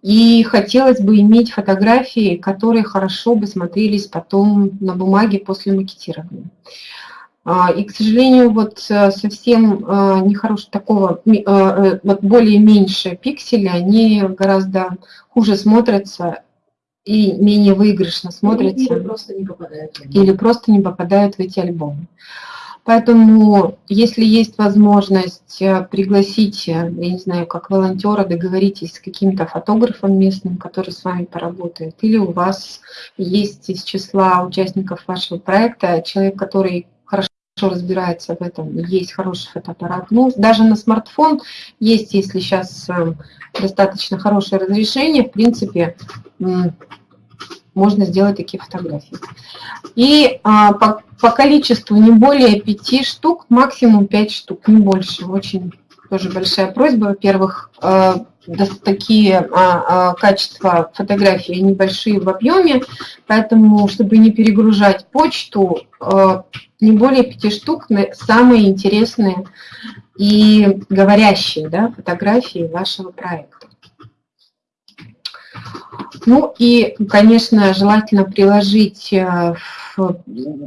И хотелось бы иметь фотографии, которые хорошо бы смотрелись потом на бумаге после макетирования. А, и, к сожалению, вот э, совсем э, нехорошего такого, э, вот более меньшие пиксели, они гораздо хуже смотрятся и менее выигрышно смотрятся. Или просто не попадают. Или просто не попадают в эти альбомы. Поэтому, если есть возможность э, пригласить, э, я не знаю, как волонтера, договоритесь с каким-то фотографом местным, который с вами поработает, или у вас есть из числа участников вашего проекта человек, который хорошо разбирается в этом, есть хороший фотоаппарат. Ну, даже на смартфон есть, если сейчас э, достаточно хорошее разрешение, в принципе, можно сделать такие фотографии. И а, по, по количеству не более 5 штук, максимум 5 штук, не больше. Очень тоже большая просьба. Во-первых, э, такие а, а, качества фотографии небольшие в объеме, поэтому, чтобы не перегружать почту, э, не более 5 штук, самые интересные и говорящие да, фотографии вашего проекта. Ну и, конечно, желательно приложить, э,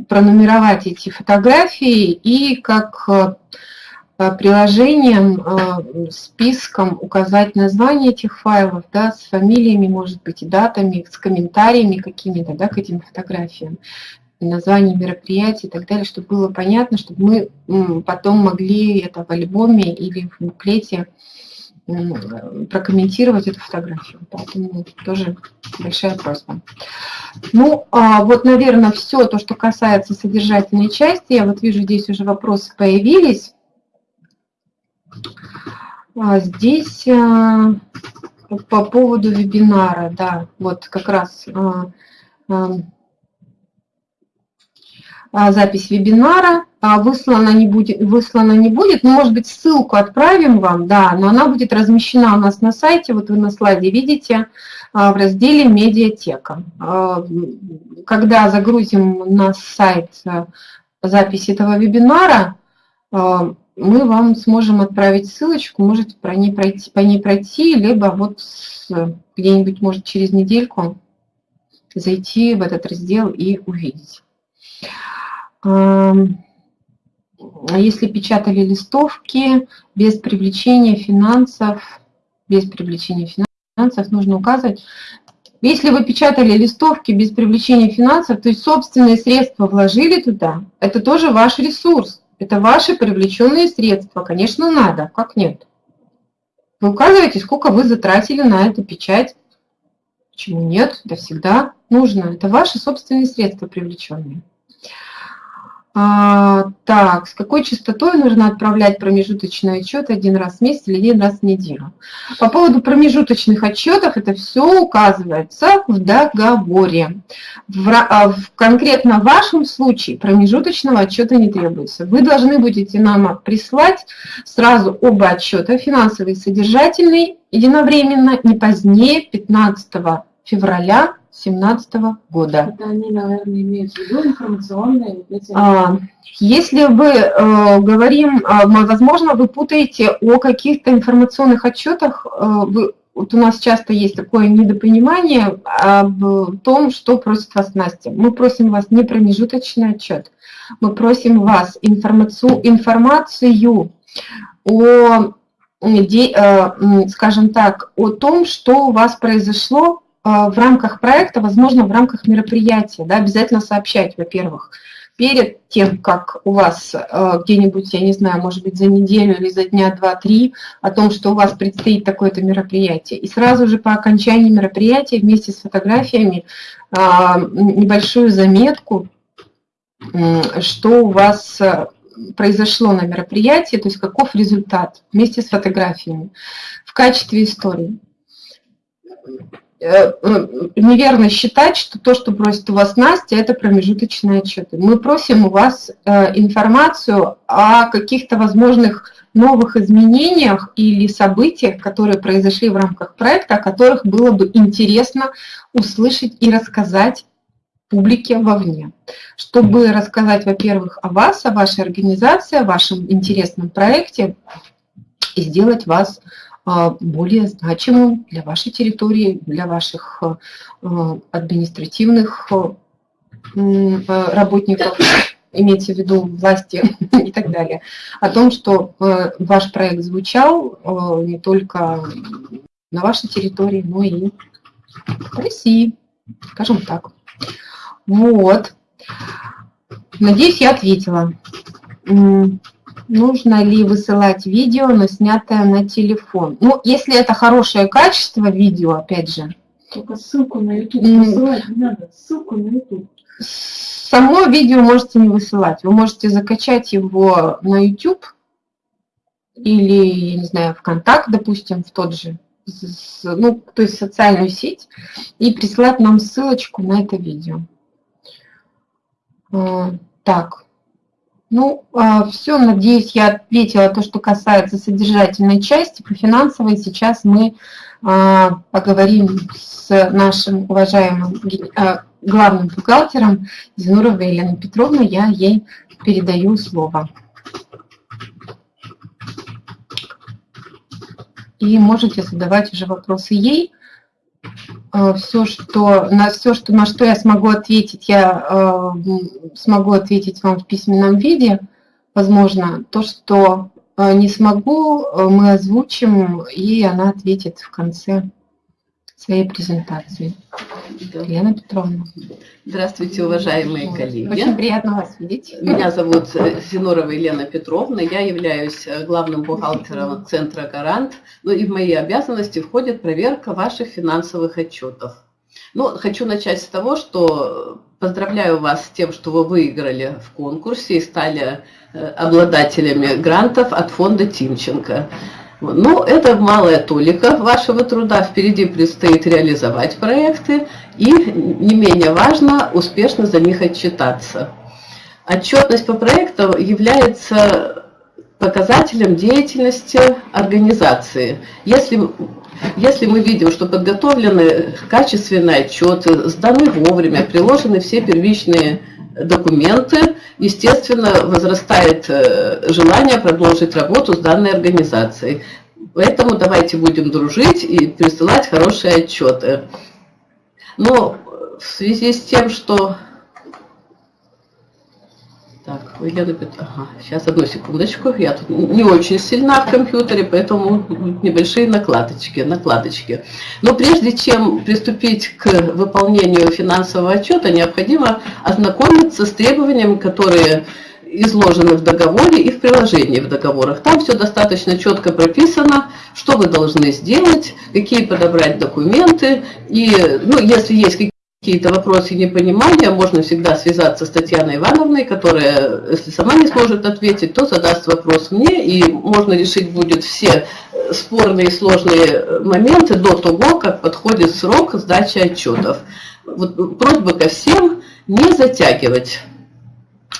пронумеровать эти фотографии и как э, приложением, э, списком указать название этих файлов, да, с фамилиями, может быть, и датами, с комментариями какими-то, да, к этим фотографиям, название мероприятий и так далее, чтобы было понятно, чтобы мы потом могли это в альбоме или в буклете прокомментировать эту фотографию. Поэтому тоже большая просьба. Ну, а вот, наверное, все то, что касается содержательной части. Я вот вижу, здесь уже вопросы появились. А здесь а, по поводу вебинара, да, вот как раз а, а, а, запись вебинара выслана не будет, выслана не будет, но, может быть, ссылку отправим вам, да, но она будет размещена у нас на сайте, вот вы на слайде видите, в разделе «Медиатека». Когда загрузим на сайт запись этого вебинара, мы вам сможем отправить ссылочку, можете про ней пройти, по ней пройти, либо вот где-нибудь, может, через недельку зайти в этот раздел и увидеть. Если печатали листовки без привлечения финансов, без привлечения финансов, нужно указывать, если вы печатали листовки без привлечения финансов, то есть собственные средства вложили туда, это тоже ваш ресурс. Это ваши привлеченные средства. Конечно, надо. Как нет? Вы указываете, сколько вы затратили на эту печать. Почему нет? Это всегда нужно. Это ваши собственные средства привлеченные. А, так, с какой частотой нужно отправлять промежуточный отчет один раз в месяц или один раз в неделю? По поводу промежуточных отчетов, это все указывается в договоре. В, а, в конкретно вашем случае промежуточного отчета не требуется. Вы должны будете нам прислать сразу оба отчета, финансовый и содержательный, единовременно, не позднее 15 февраля 2017 года. Это они, наверное, имеют в виду информационные эти... а, Если вы э, говорим, э, возможно, вы путаете о каких-то информационных отчетах, э, вы, вот у нас часто есть такое недопонимание об том, что просит вас Настя. Мы просим вас не промежуточный отчет, мы просим вас информацию, информацию о, э, скажем так, о том, что у вас произошло в рамках проекта, возможно, в рамках мероприятия, да, обязательно сообщать, во-первых, перед тем, как у вас э, где-нибудь, я не знаю, может быть, за неделю или за дня два-три о том, что у вас предстоит такое-то мероприятие. И сразу же по окончании мероприятия вместе с фотографиями э, небольшую заметку, э, что у вас произошло на мероприятии, то есть каков результат вместе с фотографиями в качестве истории. Э, неверно считать, что то, что просит у вас Настя, это промежуточные отчеты. Мы просим у вас э, информацию о каких-то возможных новых изменениях или событиях, которые произошли в рамках проекта, о которых было бы интересно услышать и рассказать публике вовне, чтобы рассказать, во-первых, о вас, о вашей организации, о вашем интересном проекте и сделать вас более значимым для вашей территории, для ваших а, а, административных работников, имеется в виду власти и так далее, о том, что ваш проект звучал не только на вашей территории, но и в России, скажем так. Вот. Надеюсь, я ответила нужно ли высылать видео, но снятое на телефон. Ну, если это хорошее качество видео, опять же. Только ссылку на YouTube высылать не надо, ссылку на YouTube. Само видео можете не высылать. Вы можете закачать его на YouTube или, я не знаю, ВКонтакт, допустим, в тот же, ну, то есть социальную сеть, и прислать нам ссылочку на это видео. А, так, ну, а, все, надеюсь, я ответила то, что касается содержательной части. По финансовой сейчас мы а, поговорим с нашим уважаемым а, главным бухгалтером Зинуровой Еленой Петровной. Я ей передаю слово. И можете задавать уже вопросы ей. Э, все, что, на все, что, на что я смогу ответить, я э, смогу ответить вам в письменном виде. Возможно, то, что э, не смогу, э, мы озвучим, и она ответит в конце своей презентации. Да. Лена Петровна. Здравствуйте, уважаемые коллеги. Очень приятно вас видеть. Меня зовут э, Зинорова Елена Петровна. Я являюсь э, главным бухгалтером Центра «Гарант». Ну и в мои обязанности входит проверка ваших финансовых отчетов. Ну, хочу начать с того, что поздравляю вас с тем, что вы выиграли в конкурсе и стали э, обладателями грантов от фонда Тимченко. Ну, это малая толика вашего труда. Впереди предстоит реализовать проекты и, не менее важно, успешно за них отчитаться. Отчетность по проектам является показателем деятельности организации. Если, если мы видим, что подготовлены качественные отчеты, сданы вовремя, приложены все первичные документы, естественно, возрастает э, желание продолжить работу с данной организацией. Поэтому давайте будем дружить и присылать хорошие отчеты. Но в связи с тем, что так, Петровна, ага, сейчас одну секундочку, я тут не очень сильна в компьютере, поэтому небольшие накладочки, накладочки. Но прежде чем приступить к выполнению финансового отчета, необходимо ознакомиться с требованиями, которые изложены в договоре и в приложении в договорах. Там все достаточно четко прописано, что вы должны сделать, какие подобрать документы, и ну, если есть какие какие-то вопросы непонимания, можно всегда связаться с Татьяной Ивановной, которая, если сама не сможет ответить, то задаст вопрос мне, и можно решить будет все спорные и сложные моменты до того, как подходит срок сдачи отчетов. Вот просьба ко всем не затягивать.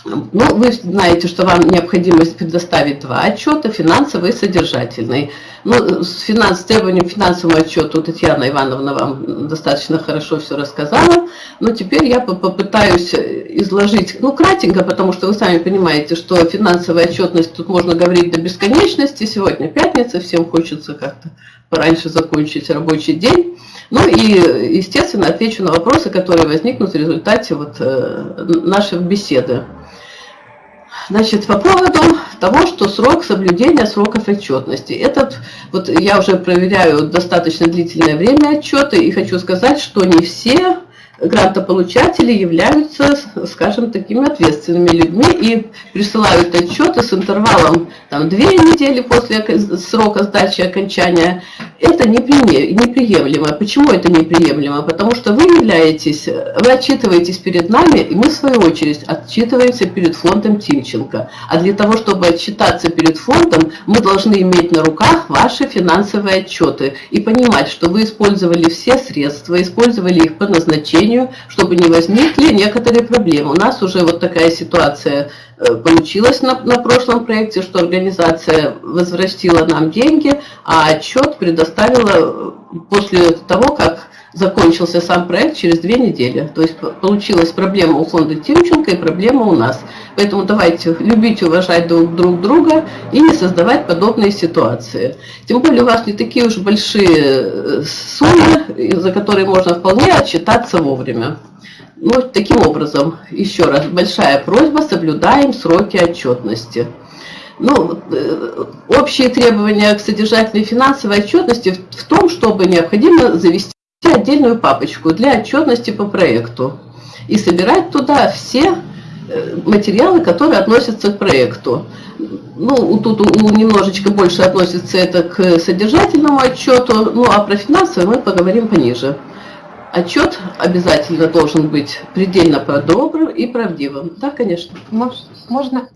Ну, вы знаете, что вам необходимо предоставить два отчета, финансовый и содержательный. Ну, с, финанс, с требованием финансового отчета Татьяна Ивановна вам достаточно хорошо все рассказала, но теперь я попытаюсь изложить, ну, кратенько, потому что вы сами понимаете, что финансовая отчетность, тут можно говорить до бесконечности, сегодня пятница, всем хочется как-то пораньше закончить рабочий день. Ну и, естественно, отвечу на вопросы, которые возникнут в результате вот, э, нашей беседы. Значит, по поводу того, что срок соблюдения сроков отчетности. Этот, вот я уже проверяю достаточно длительное время отчеты и хочу сказать, что не все грантополучатели являются, скажем, такими ответственными людьми и присылают отчеты с интервалом там, две недели после срока сдачи окончания. Это неприемлемо. Почему это неприемлемо? Потому что вы являетесь, вы отчитываетесь перед нами, и мы в свою очередь отчитываемся перед фондом Тимченко. А для того, чтобы отчитаться перед фондом, мы должны иметь на руках ваши финансовые отчеты и понимать, что вы использовали все средства, использовали их по назначению, сожалению, чтобы не возникли некоторые проблемы. У нас уже вот такая ситуация э, получилась на, на прошлом проекте, что организация возвратила нам деньги, а отчет предоставила э, после того, как закончился сам проект через две недели. То есть получилась проблема у фонда Тимченко и проблема у нас. Поэтому давайте любить уважать друг, друг друга и не создавать подобные ситуации. Тем более у вас не такие уж большие э, суммы, за которые можно вполне отчитаться вовремя. Ну, таким образом, еще раз, большая просьба, соблюдаем сроки отчетности. Ну, э, общие требования к содержательной финансовой отчетности в том, чтобы необходимо завести отдельную папочку для отчетности по проекту и собирать туда все э, материалы, которые относятся к проекту. Ну, тут немножечко больше относится это к содержательному отчету, ну а про финансовый мы поговорим пониже. Отчет обязательно должен быть предельно подробным и правдивым. Да, конечно. Можно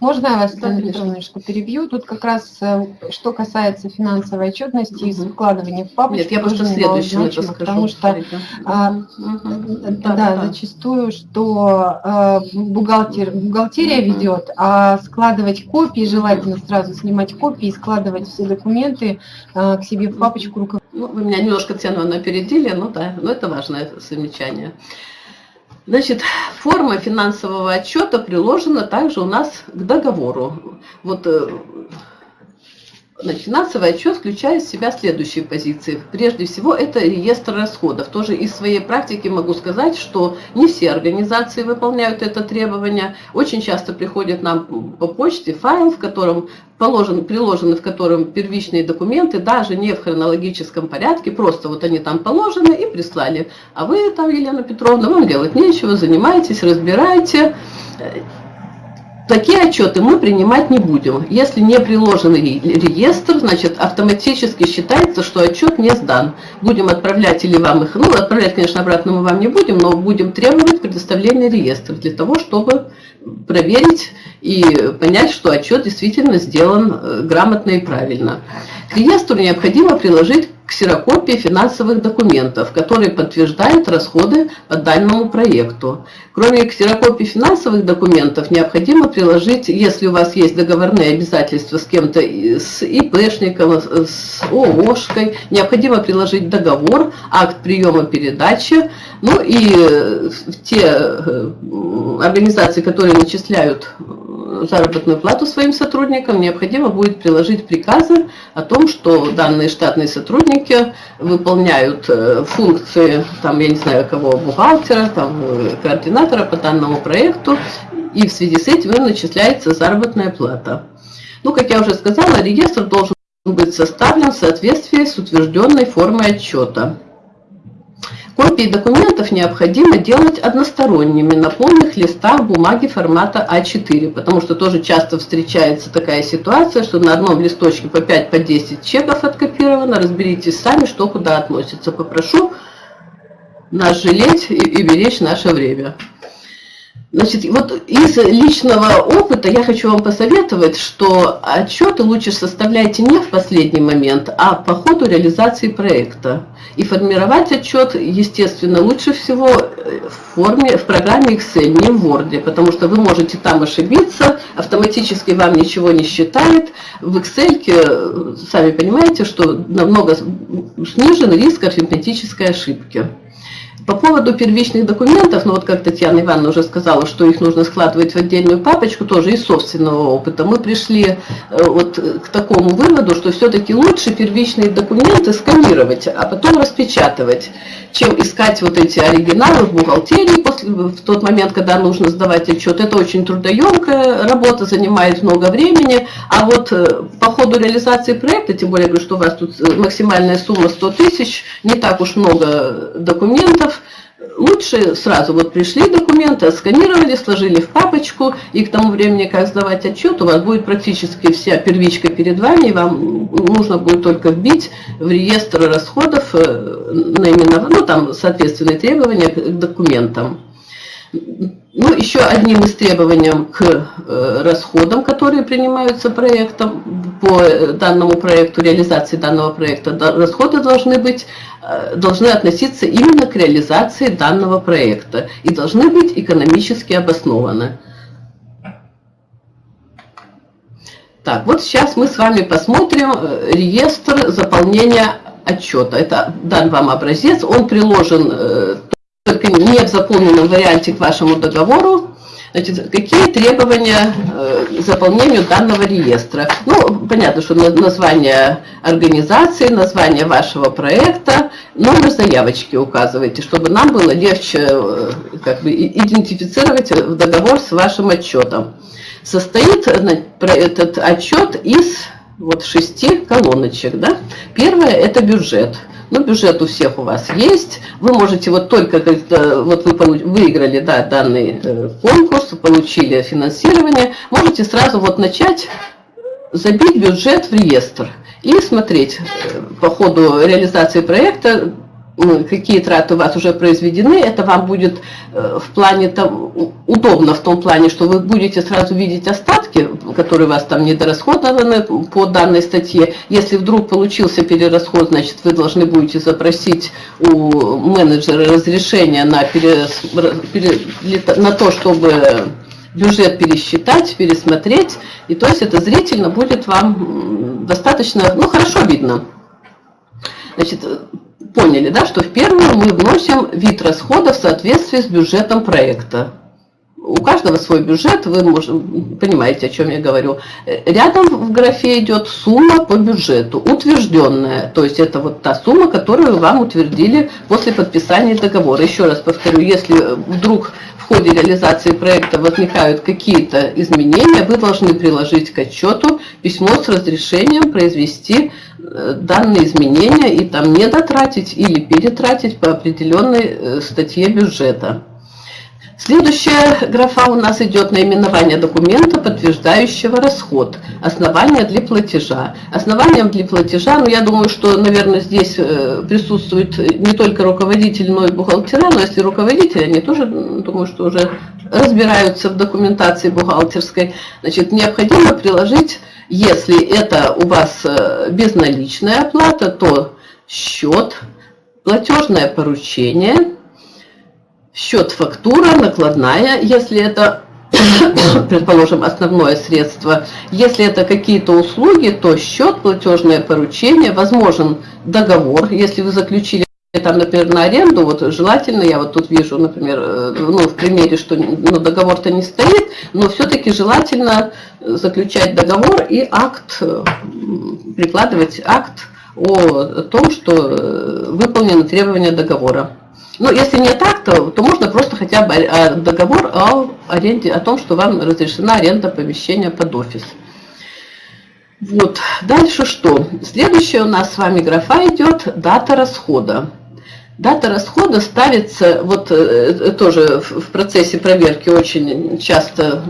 можно я вас, немножко перебью? Тут как раз, э, что касается финансовой отчетности и складывания в папочку. Нет, я просто следующее это скажу. Потому что, а, да, да, да, зачастую, что а, бухгалтер, бухгалтерия ведет, а складывать копии, желательно сразу снимать копии и складывать все документы а, к себе в папочку руководителя. Ну, вы меня немножко цену опередили, ну да, но это важное замечание. Значит, форма финансового отчета приложена также у нас к договору. Вот э, Значит, финансовый отчет включает в себя следующие позиции. Прежде всего, это реестр расходов. Тоже из своей практики могу сказать, что не все организации выполняют это требование. Очень часто приходит нам по почте файл, в котором положен, приложены в котором первичные документы, даже не в хронологическом порядке, просто вот они там положены и прислали. А вы там, Елена Петровна, вам делать нечего, занимаетесь, разбираете. Такие отчеты мы принимать не будем. Если не приложен реестр, значит автоматически считается, что отчет не сдан. Будем отправлять или вам их, ну отправлять, конечно, обратно мы вам не будем, но будем требовать предоставления реестра для того, чтобы проверить и понять, что отчет действительно сделан э, грамотно и правильно. К реестру необходимо приложить ксерокопии финансовых документов, которые подтверждают расходы по данному проекту. Кроме ксерокопий финансовых документов, необходимо приложить, если у вас есть договорные обязательства с кем-то, с ИПшником, с ООшкой, необходимо приложить договор, акт приема передачи, ну и э, те э, организации, которые начисляют заработную плату своим сотрудникам, необходимо будет приложить приказы о том, что данные штатные сотрудники выполняют э, функции, там, я не знаю кого, бухгалтера, там, э, координатора по данному проекту, и в связи с этим им начисляется заработная плата. Ну, как я уже сказала, реестр должен быть составлен в соответствии с утвержденной формой отчета. Копии документов необходимо делать односторонними на полных листах бумаги формата А4, потому что тоже часто встречается такая ситуация, что на одном листочке по 5-10 по 10 чеков откопировано. Разберитесь сами, что куда относится. Попрошу нас жалеть и, и беречь наше время. Значит, вот из личного опыта я хочу вам посоветовать, что отчеты лучше составляйте не в последний момент, а по ходу реализации проекта. И формировать отчет, естественно, лучше всего в форме, в программе Excel, не в Word, потому что вы можете там ошибиться, автоматически вам ничего не считает. В Excel, сами понимаете, что намного снижен риск арифметической ошибки. По поводу первичных документов, ну вот как Татьяна Ивановна уже сказала, что их нужно складывать в отдельную папочку, тоже из собственного опыта, мы пришли э, вот к такому выводу, что все-таки лучше первичные документы сканировать, а потом распечатывать, чем искать вот эти оригиналы в бухгалтерии после, в тот момент, когда нужно сдавать отчет. Это очень трудоемкая работа, занимает много времени, а вот э, по ходу реализации проекта, тем более, что у вас тут э, максимальная сумма 100 тысяч, не так уж много документов, лучше сразу вот пришли документы, сканировали, сложили в папочку, и к тому времени, как сдавать отчет, у вас будет практически вся первичка перед вами, и вам нужно будет только вбить в реестр расходов э, наименование, ну там соответственные требования к документам. Ну, еще одним из требований к э, расходам, которые принимаются проектом, по э, данному проекту, реализации данного проекта, расходы должны быть, э, должны относиться именно к реализации данного проекта и должны быть экономически обоснованы. Так, вот сейчас мы с вами посмотрим реестр заполнения отчета. Это дан вам образец, он приложен только не в заполненном варианте к вашему договору, Значит, какие требования э, к заполнению данного реестра? Ну, понятно, что название организации, название вашего проекта, номер заявочки указывайте, чтобы нам было легче э, как бы, идентифицировать договор с вашим отчетом. Состоит этот отчет из вот шести колоночек. Да? Первое – это бюджет. Ну, бюджет у всех у вас есть. Вы можете вот только, когда вот вы выиграли да, данный э, конкурс, получили финансирование, можете сразу вот начать забить бюджет в реестр и смотреть э, по ходу реализации проекта, какие траты у вас уже произведены, это вам будет э, в плане там удобно в том плане, что вы будете сразу видеть остатки, которые у вас там недорасходованы по данной статье. Если вдруг получился перерасход, значит вы должны будете запросить у менеджера разрешение на, перес, пере, на то, чтобы бюджет пересчитать, пересмотреть. И то есть это зрительно будет вам достаточно, ну хорошо видно. Значит, поняли, да, что в первую мы вносим вид расходов в соответствии с бюджетом проекта. у каждого свой бюджет, вы можете, понимаете, о чем я говорю. Рядом в графе идет сумма по бюджету, утвержденная, то есть это вот та сумма, которую вам утвердили после подписания договора. Еще раз повторю, если вдруг в ходе реализации проекта возникают какие-то изменения, вы должны приложить к отчету письмо с разрешением произвести э, данные изменения и там не дотратить или перетратить по определенной э, статье бюджета. Следующая графа у нас идет наименование документа, подтверждающего расход. Основание для платежа. Основанием для платежа, ну я думаю, что, наверное, здесь э, присутствует не только руководитель, но и бухгалтера, но если руководители, они тоже, думаю, что уже разбираются в документации бухгалтерской. Значит, необходимо приложить, если это у вас э, безналичная оплата, то счет, платежное поручение – счет фактура, накладная, если это, предположим, основное средство. Если это какие-то услуги, то счет, платежное поручение, возможен договор, если вы заключили там, например, на аренду, вот желательно, я вот тут вижу, например, э, ну, в примере, что ну, договор-то не стоит, но все-таки желательно заключать договор и акт, э, прикладывать акт о том, что э, выполнены требования договора. Ну, если не так, то, то можно просто хотя бы а, договор о аренде, о том, что вам разрешена аренда помещения под офис. Вот, дальше что? Следующая у нас с вами графа идет дата расхода. Дата расхода ставится, вот э, тоже в процессе проверки очень часто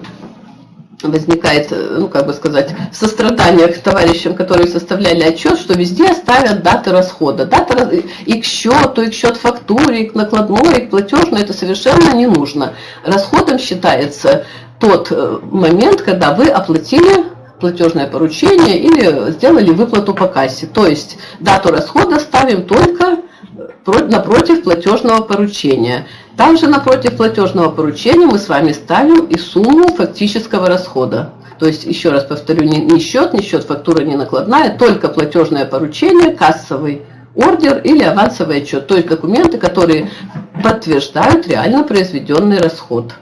возникает, э, ну, как бы сказать, сострадание к товарищам, которые составляли отчет, что везде ставят даты расхода. Дата и к счету, и к счет фактуре, и к накладной, и к платежной, это совершенно не нужно. Расходом считается тот э, момент, когда вы оплатили платежное поручение или сделали выплату по кассе. То есть дату расхода ставим только напротив платежного поручения. Также напротив платежного поручения мы с вами ставим и сумму фактического расхода. То есть, еще раз повторю, не, не счет, не счет фактура, не накладная, только платежное поручение, кассовый ордер или авансовый отчет. То есть документы, которые подтверждают реально произведенный расход.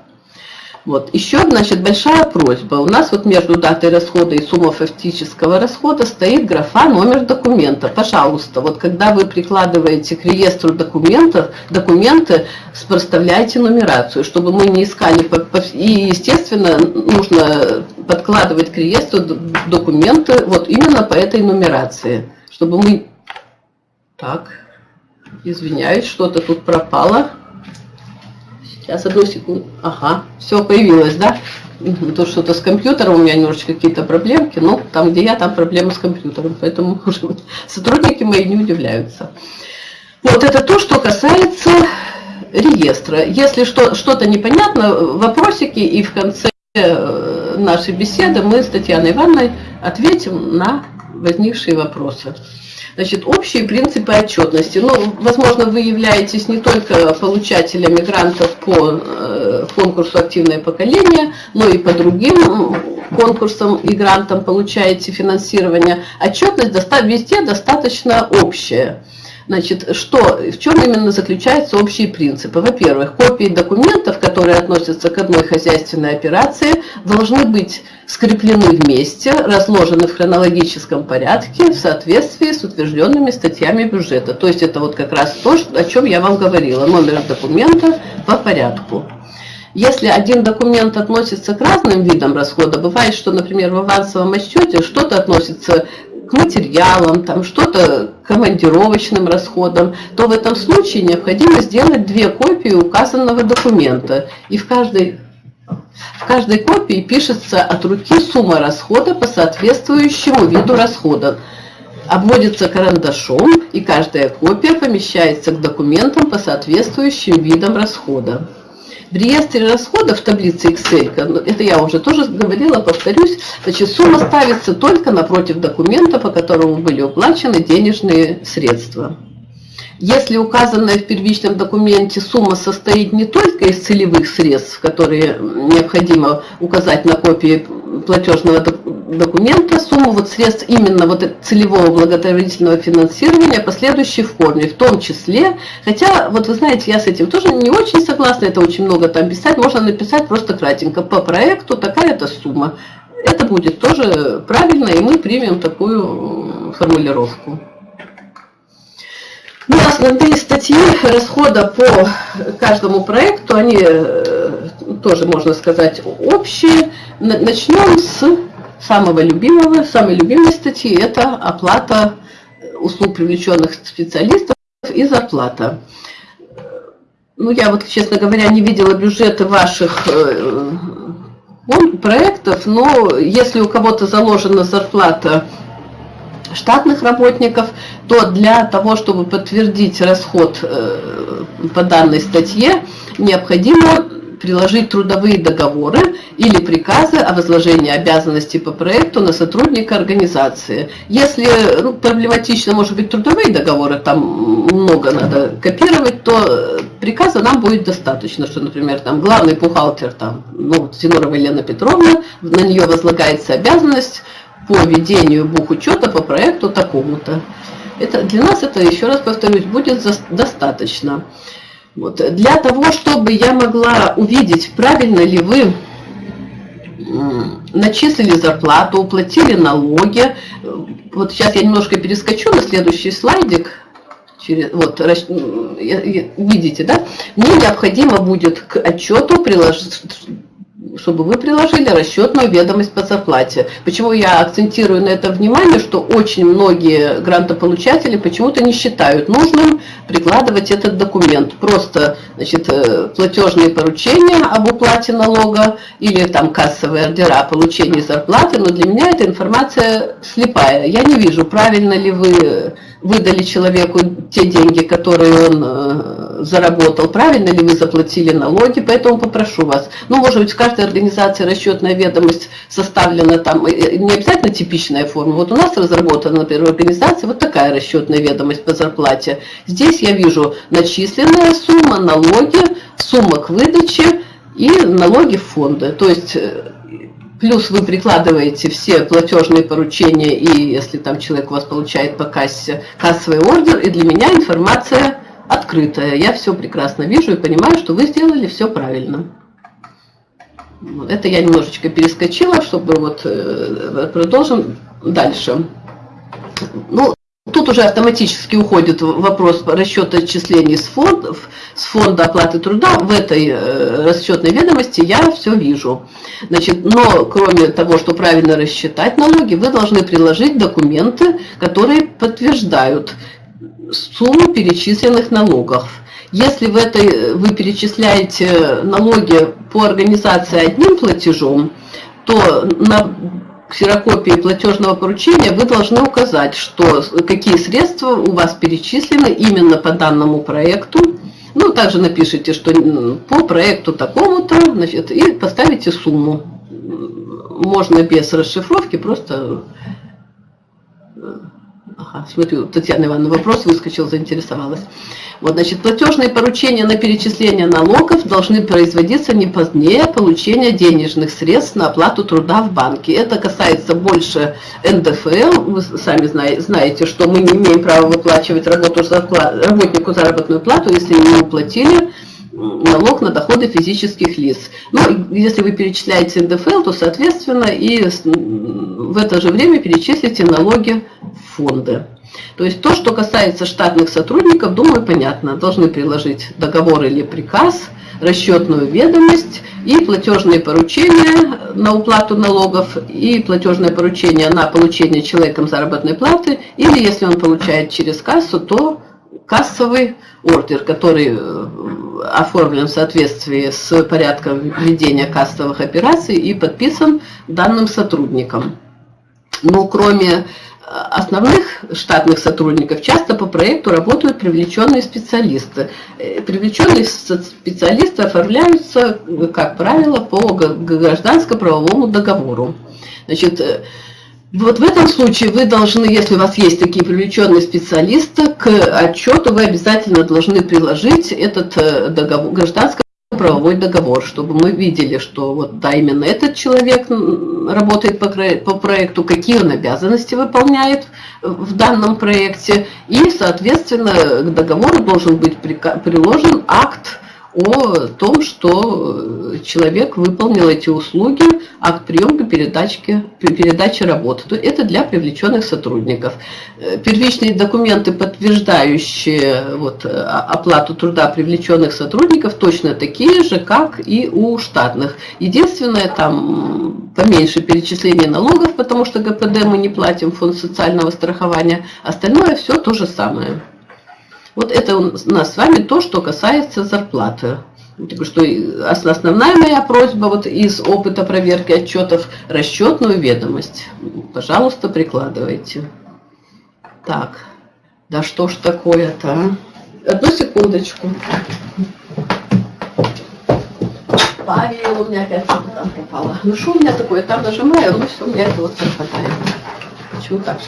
Вот. Еще, значит, большая просьба. У нас вот между датой расхода и суммой фактического расхода стоит графа номер документа. Пожалуйста, вот когда вы прикладываете к реестру документов, документы, проставляйте нумерацию, чтобы мы не искали. И, естественно, нужно подкладывать к реестру документы вот именно по этой нумерации, чтобы мы... Так, извиняюсь, что-то тут пропало. Сейчас, одну секунду. Ага, все появилось, да? То что-то с компьютером у меня немножечко какие-то проблемки, но там, где я, там проблемы с компьютером, поэтому уже сотрудники мои не удивляются. Вот это то, что касается реестра. Если что-то непонятно, вопросики, и в конце э, нашей беседы мы с Татьяной Ивановной ответим на возникшие вопросы. Значит, общие принципы отчетности. Ну, возможно, вы являетесь не только получателями грантов по э, конкурсу «Активное поколение», но и по другим конкурсам и грантам получаете финансирование. Отчетность везде достаточно общая. Значит, что, в чем именно заключаются общие принципы? Во-первых, копии документов, которые относятся к одной хозяйственной операции, должны быть скреплены вместе, разложены в хронологическом порядке в соответствии с утвержденными статьями бюджета. То есть это вот как раз то, о чем я вам говорила, номер документа по порядку. Если один документ относится к разным видам расхода, бывает, что, например, в авансовом отчете что-то относится к материалам, там что-то командировочным расходам, то в этом случае необходимо сделать две копии указанного документа. И в каждой, в каждой копии пишется от руки сумма расхода по соответствующему виду расхода. Обводится карандашом, и каждая копия помещается к документам по соответствующим видам расхода. В реестре расходов в таблице Excel, ну, это я уже тоже говорила, повторюсь, значит, сумма ставится только напротив документа, по которому были уплачены денежные средства. Если указанная в первичном документе сумма состоит не только из целевых средств, которые необходимо указать на копии платежного документа сумму вот средств именно вот целевого благотворительного финансирования последующей форме, в том числе, хотя, вот вы знаете, я с этим тоже не очень согласна, это очень много там писать, можно написать просто кратенько, по проекту такая-то сумма. Это будет тоже правильно, и мы примем такую формулировку. Ну, основные статьи расхода по каждому проекту, они э, тоже, можно сказать, общие. Начнем с самого любимого, самой любимой статьи, это оплата услуг привлеченных специалистов и зарплата. Ну, я вот, честно говоря, не видела бюджеты ваших э, проектов, но если у кого-то заложена зарплата штатных работников, то для того, чтобы подтвердить расход э, по данной статье, необходимо приложить трудовые договоры или приказы о возложении обязанностей по проекту на сотрудника организации. Если ну, проблематично, может быть, трудовые договоры, там много надо копировать, то приказа нам будет достаточно, что, например, там главный бухгалтер, там, ну, Зинорова Елена Петровна, на нее возлагается обязанность по ведению бухучета по проекту такому-то. Это, для нас это, еще раз повторюсь, будет достаточно. Вот. Для того, чтобы я могла увидеть, правильно ли вы начислили зарплату, уплатили налоги. Вот сейчас я немножко перескочу на следующий слайдик. Через, вот, видите, да? Мне необходимо будет к отчету приложить чтобы вы приложили расчетную ведомость по зарплате. Почему я акцентирую на это внимание, что очень многие грантополучатели почему-то не считают нужным прикладывать этот документ. Просто значит, э, платежные поручения об уплате налога или там кассовые ордера о получении зарплаты, но для меня эта информация слепая. Я не вижу, правильно ли вы выдали человеку те деньги, которые он э, заработал, правильно ли вы заплатили налоги, поэтому попрошу вас. Ну, может быть, в каждой организации расчетная ведомость составлена там, не обязательно типичная форма. Вот у нас разработана, например, в организации вот такая расчетная ведомость по зарплате. Здесь я вижу начисленная сумма, налоги, сумма к выдаче и налоги в фонды. То есть э, Плюс вы прикладываете все платежные поручения, и если там человек у вас получает по кассе кассовый ордер, и для меня информация открытая. Я все прекрасно вижу и понимаю, что вы сделали все правильно. Это я немножечко перескочила, чтобы вот э, продолжим дальше. Ну, Тут уже автоматически уходит вопрос расчета отчислений с, фондов, с фонда оплаты труда. В этой э, расчетной ведомости я все вижу. Значит, но кроме того, что правильно рассчитать налоги, вы должны приложить документы, которые подтверждают сумму перечисленных налогов. Если в этой, вы перечисляете налоги по организации одним платежом, то на ксерокопии платежного поручения вы должны указать, что, какие средства у вас перечислены именно по данному проекту. Ну, также напишите, что по проекту такому-то, значит, и поставите сумму. Можно без расшифровки, просто... Ага, смотрю, Татьяна Ивановна вопрос выскочил, заинтересовалась. Вот, значит, платежные поручения на перечисление налогов должны производиться не позднее получения денежных средств на оплату труда в банке. Это касается больше НДФЛ. Вы сами знаете, что мы не имеем права выплачивать работу, работнику заработную плату, если не уплатили налог на доходы физических лиц. Ну, если вы перечисляете НДФЛ, то, соответственно, и в это же время перечислите налоги в фонды. То есть то, что касается штатных сотрудников, думаю, понятно. Должны приложить договор или приказ, расчетную ведомость и платежные поручения на уплату налогов и платежное поручение на получение человеком заработной платы или если он получает через кассу, то кассовый ордер, который э, оформлен в соответствии с порядком ведения кассовых операций и подписан данным сотрудником. Ну, кроме основных штатных сотрудников часто по проекту работают привлеченные специалисты. Э, привлеченные специалисты оформляются, как правило, по гражданско-правовому договору. Значит, э, вот в этом случае вы должны, если у вас есть такие привлеченные специалисты, к отчету вы обязательно должны приложить этот э, договор, гражданско правовой договор, чтобы мы видели, что вот да, именно этот человек работает по, по проекту, какие он обязанности выполняет в данном проекте, и, соответственно, к договору должен быть приложен акт о том, что человек выполнил эти услуги, акт приемки, передачки, передачи работы. Это для привлеченных сотрудников. Э, первичные документы, подтверждающие вот, оплату труда привлеченных сотрудников, точно такие же, как и у штатных. Единственное, там поменьше перечисление налогов, потому что ГПД мы не платим, фонд социального страхования. Остальное все то же самое. Вот это у нас с вами то, что касается зарплаты. Что основная моя просьба вот из опыта проверки отчетов расчетную ведомость. Пожалуйста, прикладывайте. Так, да что ж такое-то, а? Одну секундочку. Павел, у меня опять что-то там попало. Ну что у меня такое, там нажимаю, ну все, у меня это вот пропадает. Почему так?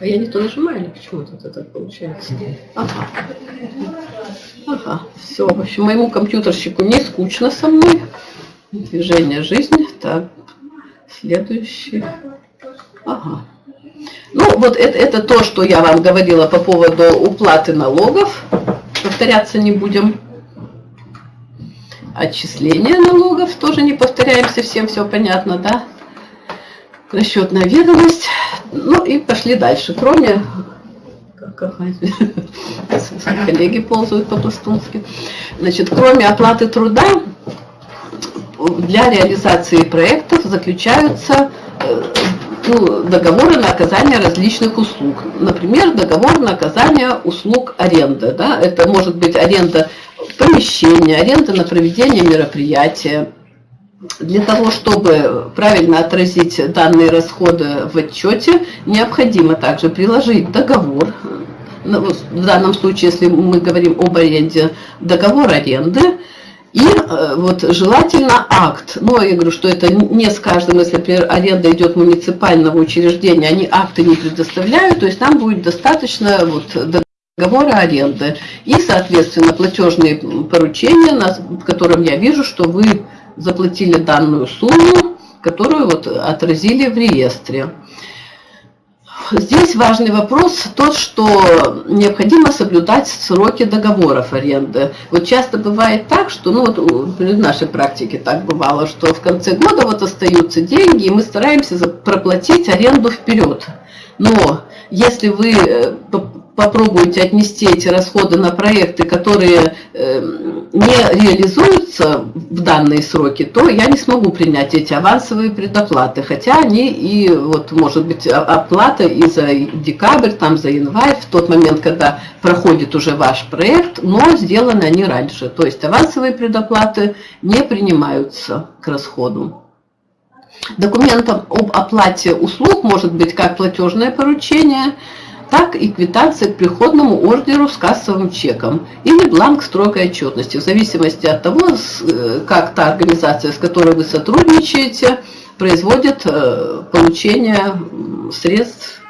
А я не то нажимаю, или почему тут это получается? Ага. Ага, все. В общем, моему компьютерщику не скучно со мной. Движение жизни. Так, следующий. Ага. Ну, вот это, это то, что я вам говорила по поводу уплаты налогов. Повторяться не будем. Отчисление налогов тоже не повторяемся, всем все понятно, да? Расчетная ведомость. Ну и пошли дальше. Кроме коллеги ползают по-пластунски. Значит, кроме оплаты труда, для реализации проектов заключаются э, ну, договоры на оказание различных услуг. Например, договор на оказание услуг аренды. Да? Это может быть аренда помещения, аренда на проведение мероприятия, для того, чтобы правильно отразить данные расходы в отчете, необходимо также приложить договор, ну, в данном случае, если мы говорим об аренде, договор аренды, и э, вот желательно акт. Но я говорю, что это не с каждым, если, например, аренда идет муниципального учреждения, они акты не предоставляют, то есть там будет достаточно вот договора аренды. И, соответственно, платежные поручения, в котором я вижу, что вы заплатили данную сумму, которую вот отразили в реестре. Здесь важный вопрос тот, что необходимо соблюдать сроки договоров аренды. Вот часто бывает так, что, ну вот в нашей практике так бывало, что в конце года вот остаются деньги, и мы стараемся проплатить аренду вперед. Но если вы э, попробуете отнести эти расходы на проекты, которые э, не реализуются в данные сроки, то я не смогу принять эти авансовые предоплаты, хотя они и, вот, может быть, оплата и за декабрь, там, за январь, в тот момент, когда проходит уже ваш проект, но сделаны они раньше. То есть авансовые предоплаты не принимаются к расходу. Документом об оплате услуг может быть как платежное поручение, так и квитанция к приходному ордеру с кассовым чеком или бланк строгой отчетности, в зависимости от того, э, как та организация, с которой вы сотрудничаете, производит э, получение средств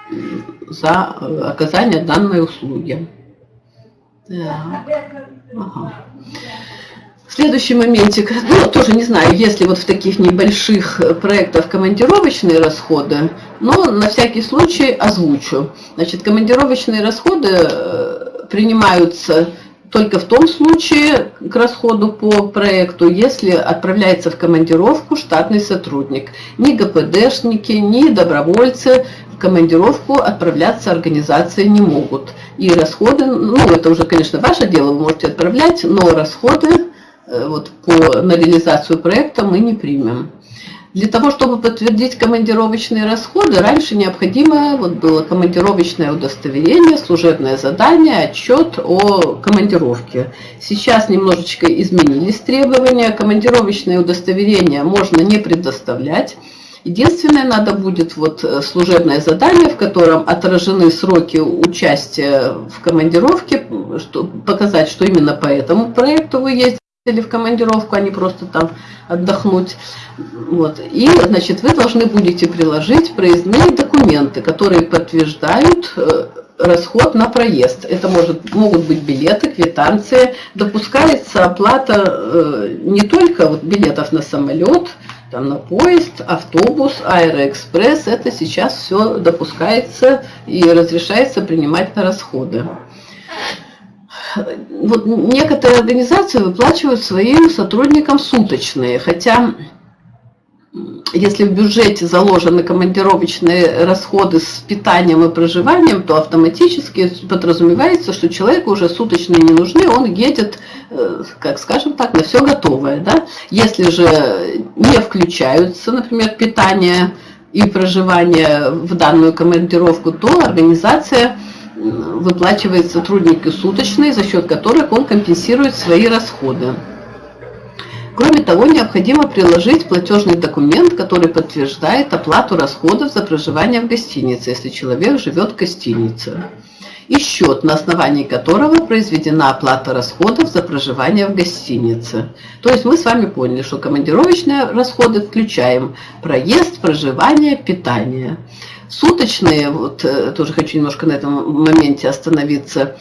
за э, оказание данной услуги. Так. Ага. Следующий моментик, ну, тоже не знаю, если вот в таких небольших проектах командировочные расходы, но на всякий случай озвучу. Значит, командировочные расходы э, принимаются только в том случае к расходу по проекту, если отправляется в командировку штатный сотрудник. Ни ГПДшники, ни добровольцы в командировку отправляться организации не могут. И расходы, ну это уже, конечно, ваше дело, вы можете отправлять, но расходы Э, вот, по, на реализацию проекта мы не примем. Для того, чтобы подтвердить командировочные расходы, раньше необходимо вот было командировочное удостоверение, служебное задание, отчет о командировке. Сейчас немножечко изменились требования. Командировочное удостоверение можно не предоставлять. Единственное, надо будет вот э, служебное задание, в котором отражены сроки участия в командировке, что, показать, что именно по этому проекту вы ездите или в командировку, а не просто там отдохнуть. Вот. И, значит, вы должны будете приложить проездные документы, которые подтверждают э, расход на проезд. Это может, могут быть билеты, квитанции. Допускается оплата э, не только вот билетов на самолет, там, на поезд, автобус, аэроэкспресс. Это сейчас все допускается и разрешается принимать на расходы. Вот некоторые организации выплачивают своим сотрудникам суточные, хотя если в бюджете заложены командировочные расходы с питанием и проживанием, то автоматически подразумевается, что человеку уже суточные не нужны, он едет, э, как скажем так, на все готовое. Да? Если же не включаются, например, питание и проживание в данную командировку, то организация выплачивает сотруднику суточные, за счет которых он компенсирует свои расходы. Кроме того, необходимо приложить платежный документ, который подтверждает оплату расходов за проживание в гостинице, если человек живет в гостинице, и счет, на основании которого произведена оплата расходов за проживание в гостинице. То есть мы с вами поняли, что командировочные расходы включаем проезд, проживание, питание. Суточные, вот э, тоже хочу немножко на этом моменте остановиться,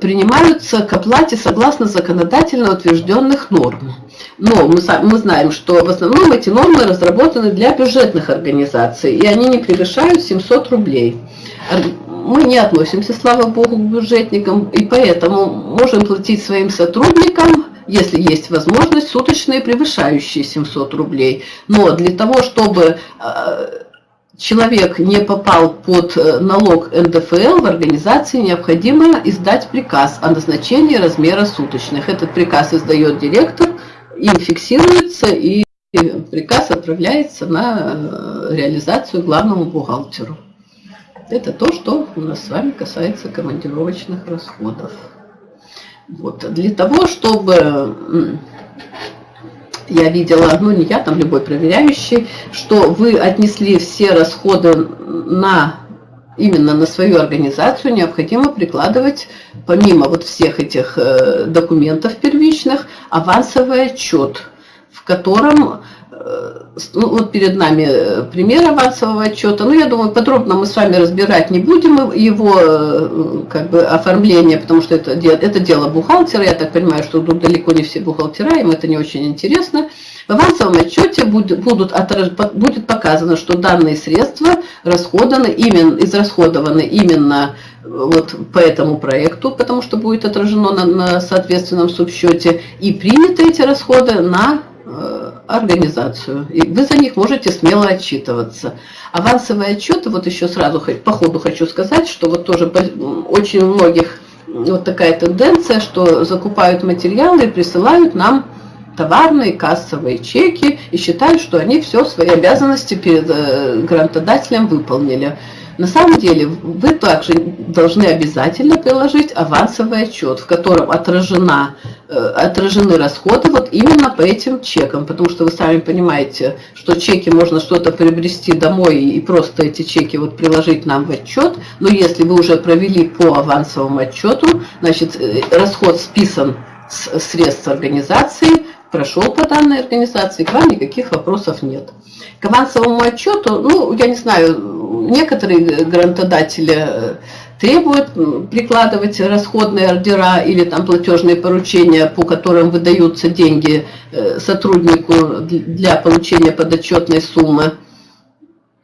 принимаются к оплате согласно законодательно утвержденных норм. Но мы, мы знаем, что в основном эти нормы разработаны для бюджетных организаций, и они не превышают 700 рублей. Мы не относимся, слава богу, к бюджетникам, и поэтому можем платить своим сотрудникам, если есть возможность, суточные превышающие 700 рублей. Но для того, чтобы э, человек не попал под э, налог НДФЛ, в организации необходимо издать приказ о назначении размера суточных. Этот приказ издает директор, им фиксируется и приказ отправляется на э, реализацию главному бухгалтеру. Это то, что у нас с вами касается командировочных расходов. Вот. Для того, чтобы я видела, ну не я, там любой проверяющий, что вы отнесли все расходы на именно на свою организацию, необходимо прикладывать, помимо вот всех этих э, документов первичных, авансовый отчет, в котором ну, вот перед нами э, пример авансового отчета. Ну, я думаю, подробно мы с вами разбирать не будем его э, как бы оформление, потому что это, это дело бухгалтера. Я так понимаю, что тут далеко не все бухгалтера, им это не очень интересно. В авансовом отчете будет, будут будет показано, что данные средства расходаны именно, израсходованы именно вот по этому проекту, потому что будет отражено на, на соответственном субсчете, и приняты эти расходы на Э, организацию. И вы за них можете смело отчитываться. Авансовые отчеты, вот еще сразу по ходу хочу сказать, что вот тоже очень у многих вот такая тенденция, что закупают материалы и присылают нам товарные кассовые чеки и считают, что они все свои обязанности перед э, грантодателем выполнили. На самом деле вы также должны обязательно приложить авансовый отчет, в котором отражена, э, отражены расходы вот именно по этим чекам, потому что вы сами понимаете, что чеки можно что-то приобрести домой и просто эти чеки вот приложить нам в отчет, но если вы уже провели по авансовому отчету, значит э, расход списан с средств организации, прошел по данной организации, к вам никаких вопросов нет. К авансовому отчету, ну, я не знаю, некоторые грантодатели э, требуют прикладывать расходные ордера или там платежные поручения, по которым выдаются деньги э, сотруднику для получения подотчетной суммы.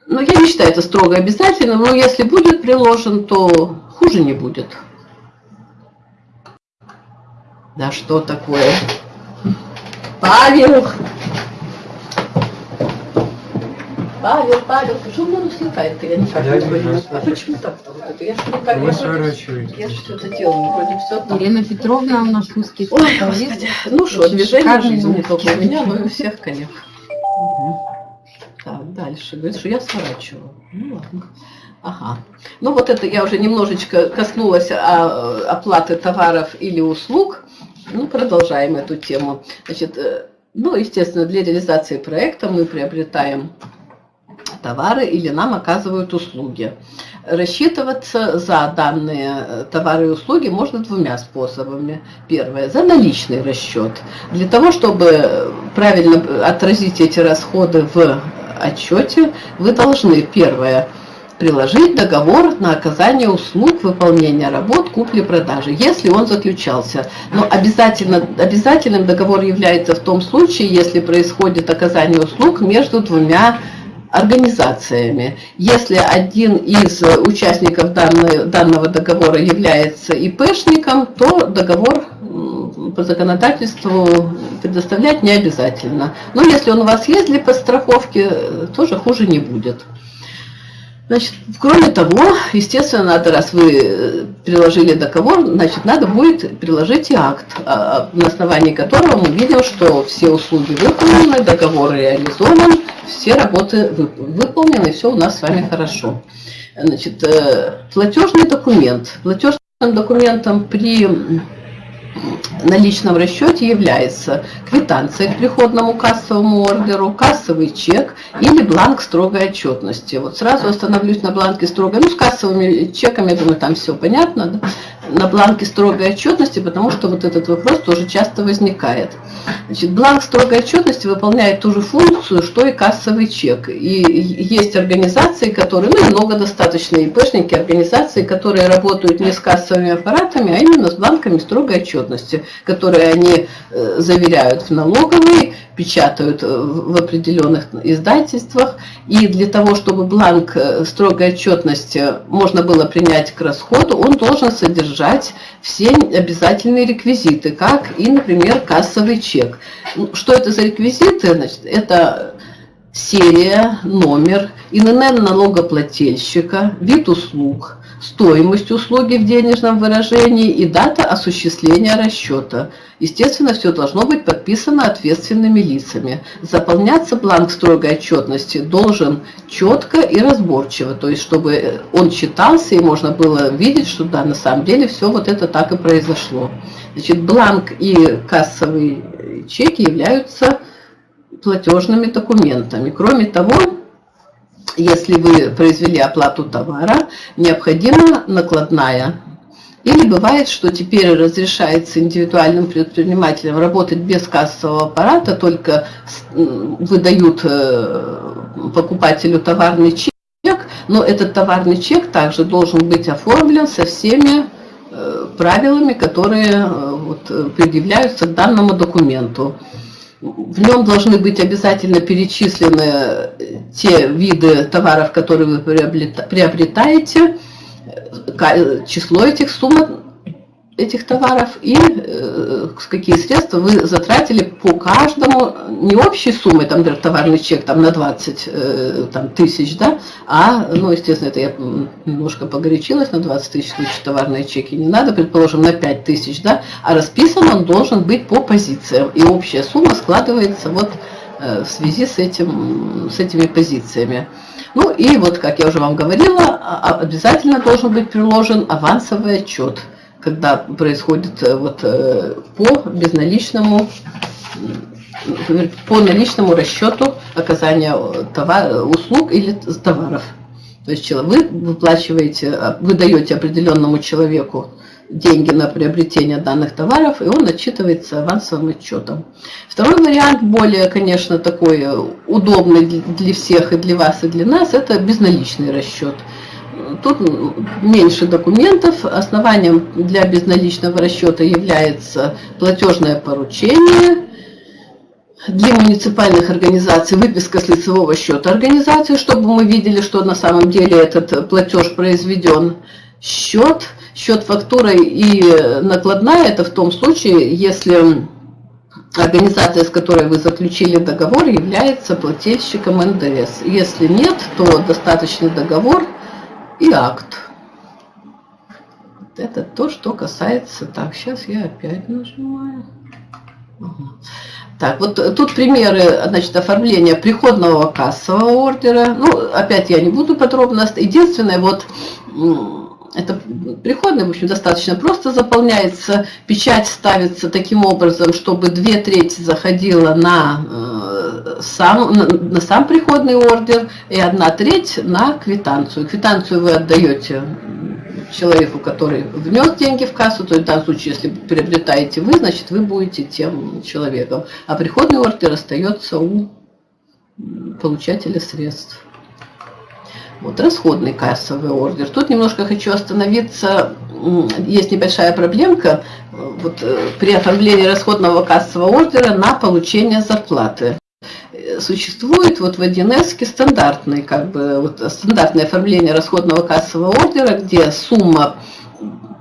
Но я не считаю это строго обязательным, но если будет приложен, то хуже не будет. Да что такое? Павел! Павел, Павел, почему он слетает? Я никак не понимаю. А почему так-то вот это? Я же никак не сворачиваюсь. Я же что-то делаю, вроде все так. Елена Петровна у нас русский Ой, господи. Ну что, движение жизни не только у меня, но и у всех коллег. Угу. Так, дальше. Говорит, что я сворачиваю. Ну ладно. Ага. Ну вот это я уже немножечко коснулась оплаты товаров или услуг. Ну, продолжаем эту тему. Значит, э, ну, естественно, для реализации проекта мы приобретаем товары или нам оказывают услуги. Рассчитываться за данные э, товары и услуги можно двумя способами. Первое – за наличный расчет. Для того, чтобы правильно отразить эти расходы в отчете, вы должны, первое, приложить договор на оказание услуг, выполнения работ, купли-продажи, если он заключался. Но обязательно, обязательным договор является в том случае, если происходит оказание услуг между двумя организациями. Если один из участников данной, данного договора является ИПшником, то договор по законодательству предоставлять не обязательно. Но если он у вас есть для подстраховки, тоже хуже не будет. Значит, кроме того, естественно, надо, раз вы э, приложили договор, значит, надо будет приложить и акт, а, на основании которого мы видим, что все услуги выполнены, договор реализован, все работы выполнены, все у нас с вами хорошо. Значит, э, платежный документ. Платежным документом при на личном расчете является квитанция к приходному кассовому ордеру, кассовый чек или бланк строгой отчетности. Вот сразу остановлюсь на бланке строгой, ну с кассовыми чеками, я думаю, там все понятно, да? На бланке строгой отчетности, потому что вот этот вопрос тоже часто возникает. Значит, бланк строгой отчетности выполняет ту же функцию, что и кассовый чек. И есть организации, которые, ну много достаточно ИПшники, организации, которые работают не с кассовыми аппаратами, а именно с бланками строгой отчетности, которые они э, заверяют в налоговой, печатают э, в определенных издательствах. И для того, чтобы бланк э, строгой отчетности можно было принять к расходу, он должен содержать все обязательные реквизиты, как и, например, кассовый чек. Что это за реквизиты? Значит, это серия, номер, ИНН налогоплательщика, вид услуг, стоимость услуги в денежном выражении и дата осуществления расчета. Естественно, все должно быть подписано ответственными лицами. Заполняться бланк строгой отчетности должен четко и разборчиво, то есть чтобы он читался и можно было видеть, что да, на самом деле все вот это так и произошло. Значит, бланк и кассовый чеки являются платежными документами. Кроме того, если вы произвели оплату товара, необходима накладная. Или бывает, что теперь разрешается индивидуальным предпринимателям работать без кассового аппарата, только выдают э, покупателю товарный чек, но этот товарный чек также должен быть оформлен со всеми э, правилами, которые э, вот, предъявляются к данному документу в нем должны быть обязательно перечислены те виды товаров, которые вы приобретаете, число этих сумм этих товаров и э, какие средства вы затратили по каждому, не общей суммы, там, например, товарный чек там, на 20 э, там, тысяч, да, а, ну, естественно, это я немножко погорячилась, на 20 тысяч лучше товарные чеки не надо, предположим, на 5 тысяч, да, а расписан он должен быть по позициям, и общая сумма складывается вот э, в связи с, этим, с этими позициями. Ну и вот, как я уже вам говорила, а, а, обязательно должен быть приложен авансовый отчет – когда происходит э, вот э, по безналичному по наличному расчету оказания товар, услуг или товаров. То есть вы выплачиваете, а, вы даете определенному человеку деньги на приобретение данных товаров, и он отчитывается авансовым отчетом. Второй вариант, более, конечно, такой э, удобный для всех, и для вас, и для нас, это безналичный расчет тут меньше документов. Основанием для безналичного расчета является платежное поручение. Для муниципальных организаций выписка с лицевого счета организации, чтобы мы видели, что на самом деле этот платеж произведен. Счет, счет фактурой и накладная, это в том случае, если организация, с которой вы заключили договор, является плательщиком НДС. Если нет, то достаточный договор и акт. Это то, что касается... Так, сейчас я опять нажимаю. Так, вот тут примеры, значит, оформления приходного кассового ордера. Ну, опять я не буду подробно. Единственное, вот это приходный, в общем, достаточно просто заполняется. Печать ставится таким образом, чтобы две трети заходила на, э, сам, на, на сам приходный ордер и одна треть на квитанцию. Квитанцию вы отдаете человеку, который внес деньги в кассу, то есть в данном случае, если приобретаете вы, значит, вы будете тем человеком. А приходный ордер остается у получателя средств. Вот расходный кассовый ордер. Тут немножко хочу остановиться. Есть небольшая проблемка вот, э, при оформлении расходного кассового ордера на получение зарплаты. Существует вот в 1С стандартный, как бы, вот, стандартное оформление расходного кассового ордера, где сумма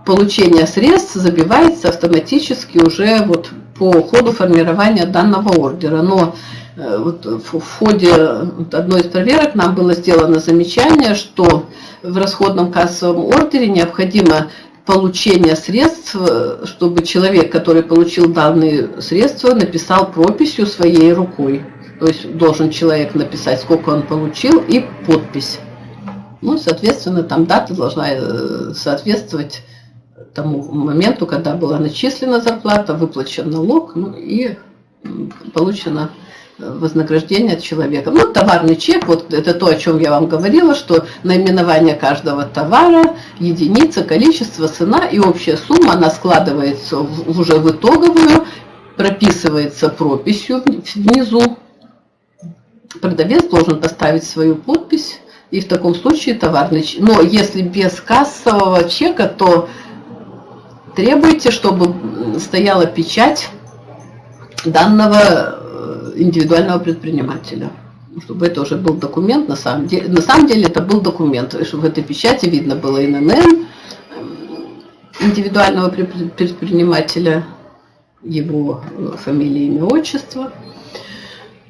получения средств забивается автоматически уже вот по ходу формирования данного ордера. Но вот в ходе одной из проверок нам было сделано замечание, что в расходном кассовом ордере необходимо получение средств, э, чтобы человек, который получил данные средства, написал прописью своей рукой. То есть должен человек написать, сколько он получил, и подпись. Ну, соответственно, там дата должна э, соответствовать тому моменту, когда была начислена зарплата, выплачен налог, ну и получена вознаграждение от человека. Ну, товарный чек, вот это то, о чем я вам говорила, что наименование каждого товара, единица, количество, цена и общая сумма, она складывается в, уже в итоговую, прописывается прописью внизу. Продавец должен поставить свою подпись, и в таком случае товарный чек. Но если без кассового чека, то требуйте, чтобы стояла печать данного индивидуального предпринимателя. Чтобы это уже был документ, на самом деле, на самом деле это был документ, чтобы в этой печати видно было ИНН индивидуального предпринимателя, его э, фамилия, имя, отчество.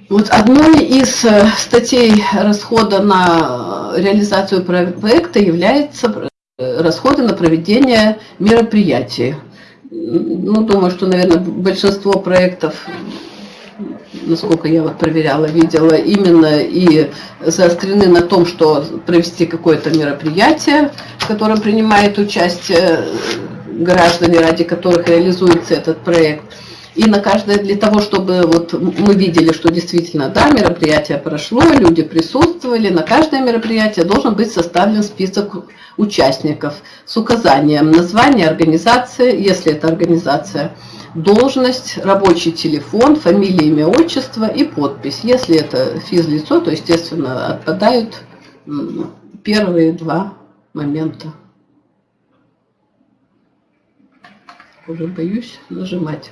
Вот одной из э, статей расхода на реализацию проекта является э, расходы на проведение мероприятий. Ну, думаю, что, наверное, большинство проектов насколько я вот проверяла, видела, именно и заострены на том, что провести какое-то мероприятие, в котором принимает участие граждане, ради которых реализуется этот проект. И на каждое, для того, чтобы вот мы видели, что действительно, да, мероприятие прошло, люди присутствовали, на каждое мероприятие должен быть составлен список участников с указанием названия организации, если это организация, должность, рабочий телефон, фамилия, имя, отчество и подпись. Если это физлицо, то, естественно, отпадают первые два момента. Уже боюсь нажимать.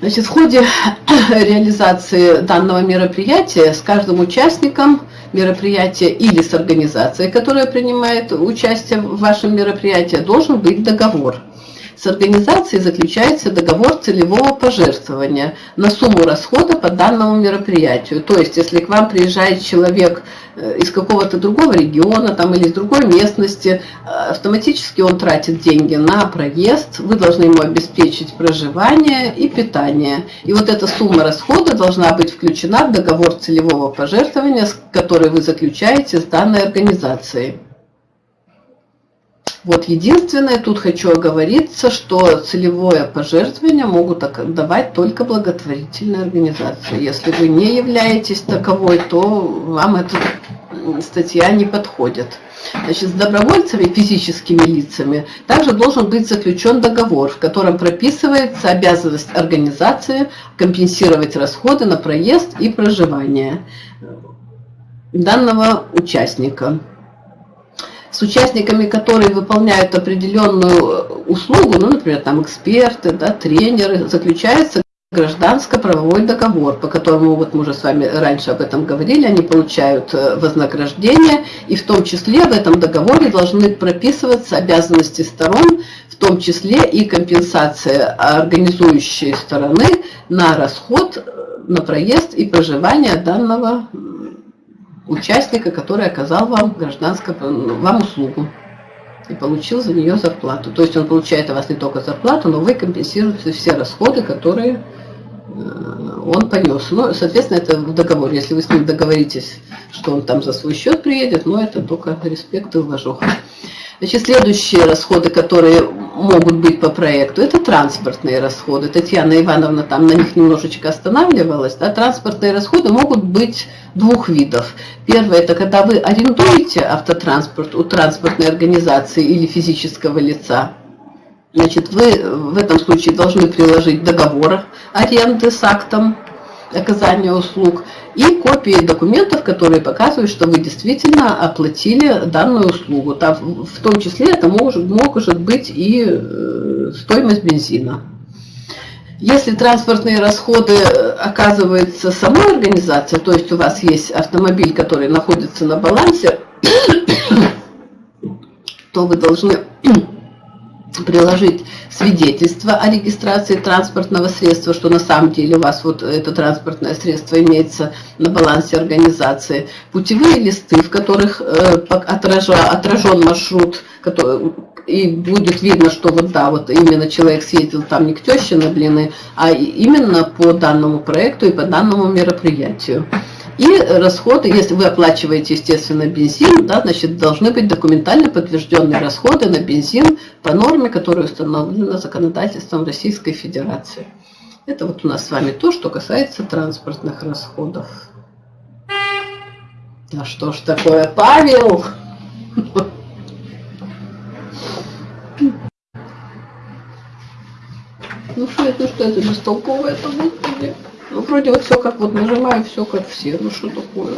Значит, в ходе реализации данного мероприятия с каждым участником мероприятия или с организацией, которая принимает участие в вашем мероприятии, должен быть договор. С организацией заключается договор целевого пожертвования на сумму расхода по данному мероприятию. То есть, если к вам приезжает человек э, из какого-то другого региона там, или из другой местности, э, автоматически он тратит деньги на проезд, вы должны ему обеспечить проживание и питание. И вот эта сумма расхода должна быть включена в договор целевого пожертвования, который вы заключаете с данной организацией. Вот единственное, тут хочу оговориться, что целевое пожертвование могут давать только благотворительные организации. Если вы не являетесь таковой, то вам эта статья не подходит. Значит, с добровольцами, физическими лицами, также должен быть заключен договор, в котором прописывается обязанность организации компенсировать расходы на проезд и проживание данного участника с участниками, которые выполняют определенную услугу, ну, например, там эксперты, да, тренеры, заключается гражданско-правовой договор, по которому, вот мы уже с вами раньше об этом говорили, они получают э, вознаграждение, и в том числе в этом договоре должны прописываться обязанности сторон, в том числе и компенсация организующей стороны на расход, э, на проезд и проживание данного участника, который оказал вам гражданское, вам услугу и получил за нее зарплату. То есть он получает у вас не только зарплату, но вы компенсируете все расходы, которые э, он понес. Ну, соответственно, это в договоре. Если вы с ним договоритесь, что он там за свой счет приедет, но это только респект и уважуха. Значит, следующие расходы, которые могут быть по проекту, это транспортные расходы. Татьяна Ивановна там на них немножечко останавливалась. Да? Транспортные расходы могут быть двух видов. Первое, это когда вы арендуете автотранспорт у транспортной организации или физического лица. Значит, вы в этом случае должны приложить договор аренды с актом оказания услуг, и копии документов, которые показывают, что вы действительно оплатили данную услугу. Там, в том числе это может, может быть и э, стоимость бензина. Если транспортные расходы э, оказывается самой организацией, то есть у вас есть автомобиль, который находится на балансе, то вы должны приложить свидетельство о регистрации транспортного средства, что на самом деле у вас вот это транспортное средство имеется на балансе организации, путевые листы, в которых э, отражен маршрут, и будет видно, что вот да, вот именно человек съездил там не к теще на блины, а именно по данному проекту и по данному мероприятию. И расходы, если вы оплачиваете, естественно, бензин, да, значит, должны быть документально подтвержденные расходы на бензин по норме, которая установлена законодательством Российской Федерации. Это вот у нас с вами то, что касается транспортных расходов. Да что ж такое, Павел? Ну что это, что это бестолковое это, господи? Ну, вроде вот все как вот нажимаю, все как все. Ну, что такое?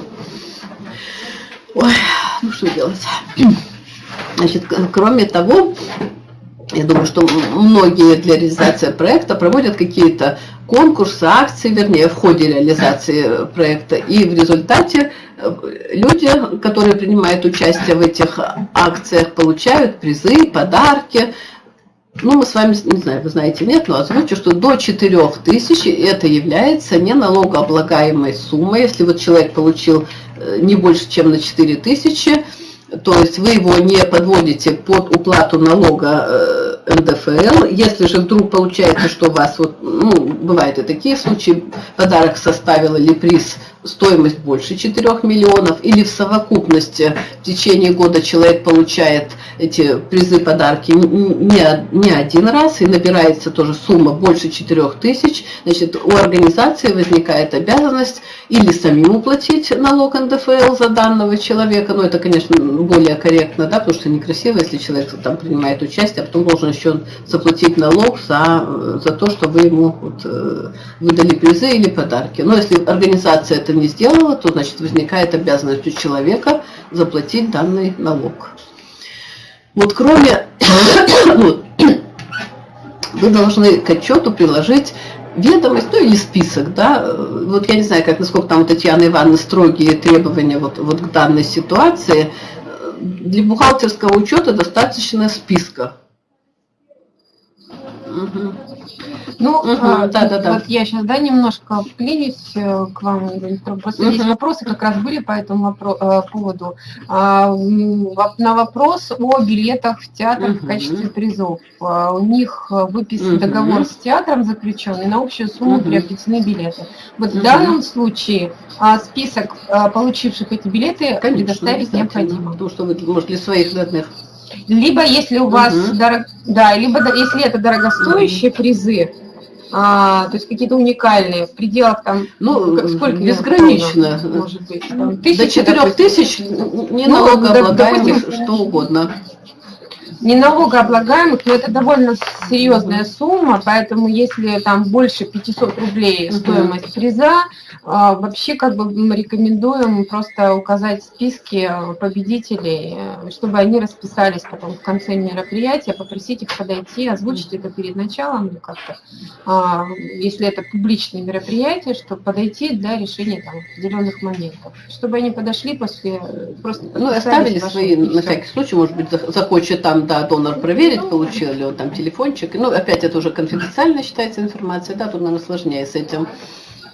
Ой, ну что делать? Значит, кроме того, я думаю, что многие для реализации проекта проводят какие-то конкурсы, акции, вернее, в ходе реализации проекта. И в результате э, люди, которые принимают участие в этих акциях, получают призы, подарки, ну, мы с вами, не знаю, вы знаете, нет, но озвучу, что до 4 тысяч это является не налогооблагаемой суммой. Если вот человек получил э, не больше, чем на 4 тысячи, то есть вы его не подводите под уплату налога э, НДФЛ. Если же вдруг получается, что у вас, вот, ну, бывают и такие случаи, подарок составил или приз стоимость больше 4 миллионов, или в совокупности в течение года человек получает эти призы, подарки не, не один раз, и набирается тоже сумма больше 4 тысяч, значит, у организации возникает обязанность или самим уплатить налог НДФЛ за данного человека, но это, конечно, более корректно, да, потому что некрасиво, если человек там принимает участие, а потом должен еще заплатить налог за, за то, что вы ему вот, э, выдали призы или подарки. Но если организация это не сделала, то, значит, возникает обязанность у человека заплатить данный налог. Вот кроме, вы должны к отчету приложить ведомость, ну или список, да, вот я не знаю, как, насколько там у Татьяны Ивановны строгие требования вот, вот к данной ситуации, для бухгалтерского учета достаточно списка. Угу. Ну, угу, а, да, да, да. вот я сейчас, да, немножко вклинюсь э, к вам, просто угу. есть вопросы, как раз были по этому э, поводу. А, на вопрос о билетах в театр угу. в качестве призов. А, у них выписан угу. договор с театром заключенный, на общую сумму угу. приобретены билеты. Вот угу. в данном случае список получивших эти билеты Конечно, предоставить необходимо. Потому что вы, может, для своих родных либо если у вас, угу. дорог... да, либо если это дорогостоящие призы, а, то есть какие-то уникальные, в пределах там, ну, сколько безгранично, может быть, там, тысячи, до четырех тысяч не ну, налогооблагаемых, что угодно не налогооблагаемых, но это довольно серьезная сумма, поэтому если там больше 500 рублей стоимость приза, а, вообще как бы мы рекомендуем просто указать списки победителей, чтобы они расписались потом в конце мероприятия, попросить их подойти, озвучить это перед началом как-то, а, если это публичное мероприятие, чтобы подойти для решения там определенных моментов, чтобы они подошли после просто ну оставили свои на всякий случай, может быть захочет там да, донор проверить, получил ли он там телефончик. Ну, опять это уже конфиденциально считается информация, да, тут, наверное, сложнее с этим.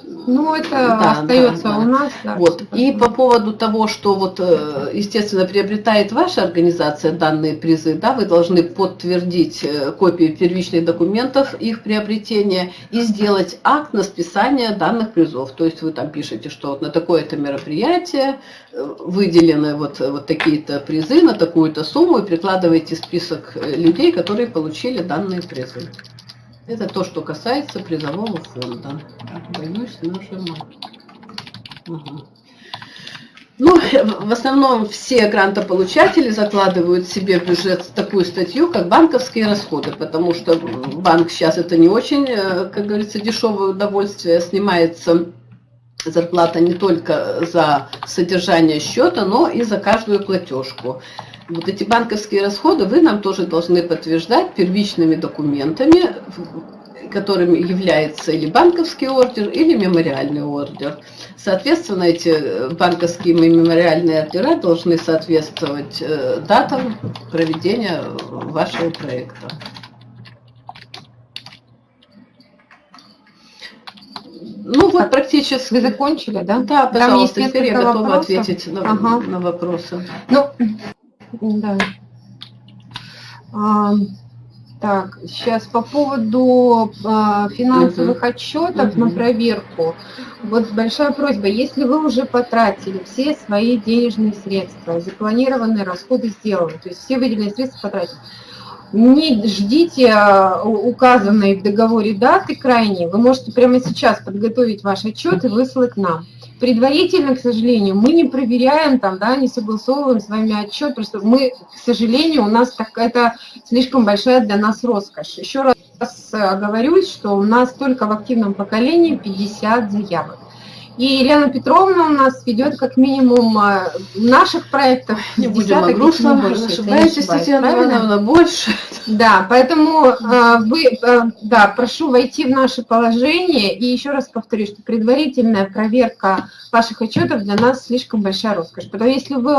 Ну, это да, остается да, да. у нас. Да, вот. И по поводу того, что вот, э, естественно, приобретает ваша организация данные призы, да, вы должны подтвердить э, копии первичных документов их приобретения и сделать акт на списание данных призов. То есть вы там пишете, что вот на такое-то мероприятие э, выделены вот, вот такие-то призы на такую-то сумму и прикладываете список людей, которые получили данные призы. Это то, что касается призового фонда. Боюсь нажимать. Угу. Ну, в основном все грантополучатели закладывают себе в бюджет такую статью, как банковские расходы, потому что банк сейчас это не очень, э, как говорится, дешевое удовольствие, снимается зарплата не только за содержание счета, но и за каждую платежку. Вот эти банковские расходы вы нам тоже должны подтверждать первичными документами, которыми является или банковский ордер, или мемориальный ордер. Соответственно, эти банковские и мемориальные ордера должны соответствовать э, датам проведения вашего проекта. Ну вот практически. Вы закончили, да? Да, пожалуйста, теперь я готова вопросов. ответить на, Ага. на вопросы. Ну, да. А, так, сейчас по поводу а, финансовых отчетов на Мгм. проверку. Вот большая просьба, если вы уже потратили все свои денежные средства, запланированные расходы сделаны, то есть все выделенные средства потратили, не ждите а, указанной в договоре даты крайней, вы можете прямо сейчас подготовить ваш отчет и выслать нам. Предварительно, к сожалению, мы не проверяем, там, да, не согласовываем с вами отчет, что мы, к сожалению, у нас так, это слишком большая для нас роскошь. Еще раз оговорюсь, что у нас только в активном поколении 50 заявок. И Елена Петровна у нас ведет как минимум э, наших проектов Не будем о грустном, больше, ошибаетесь, Татьяна? Ивановна, больше. Да, поэтому э, вы, э, да, прошу войти в наше положение. И еще раз повторю, что предварительная проверка ваших отчетов для нас слишком большая роскошь. Потому что если вы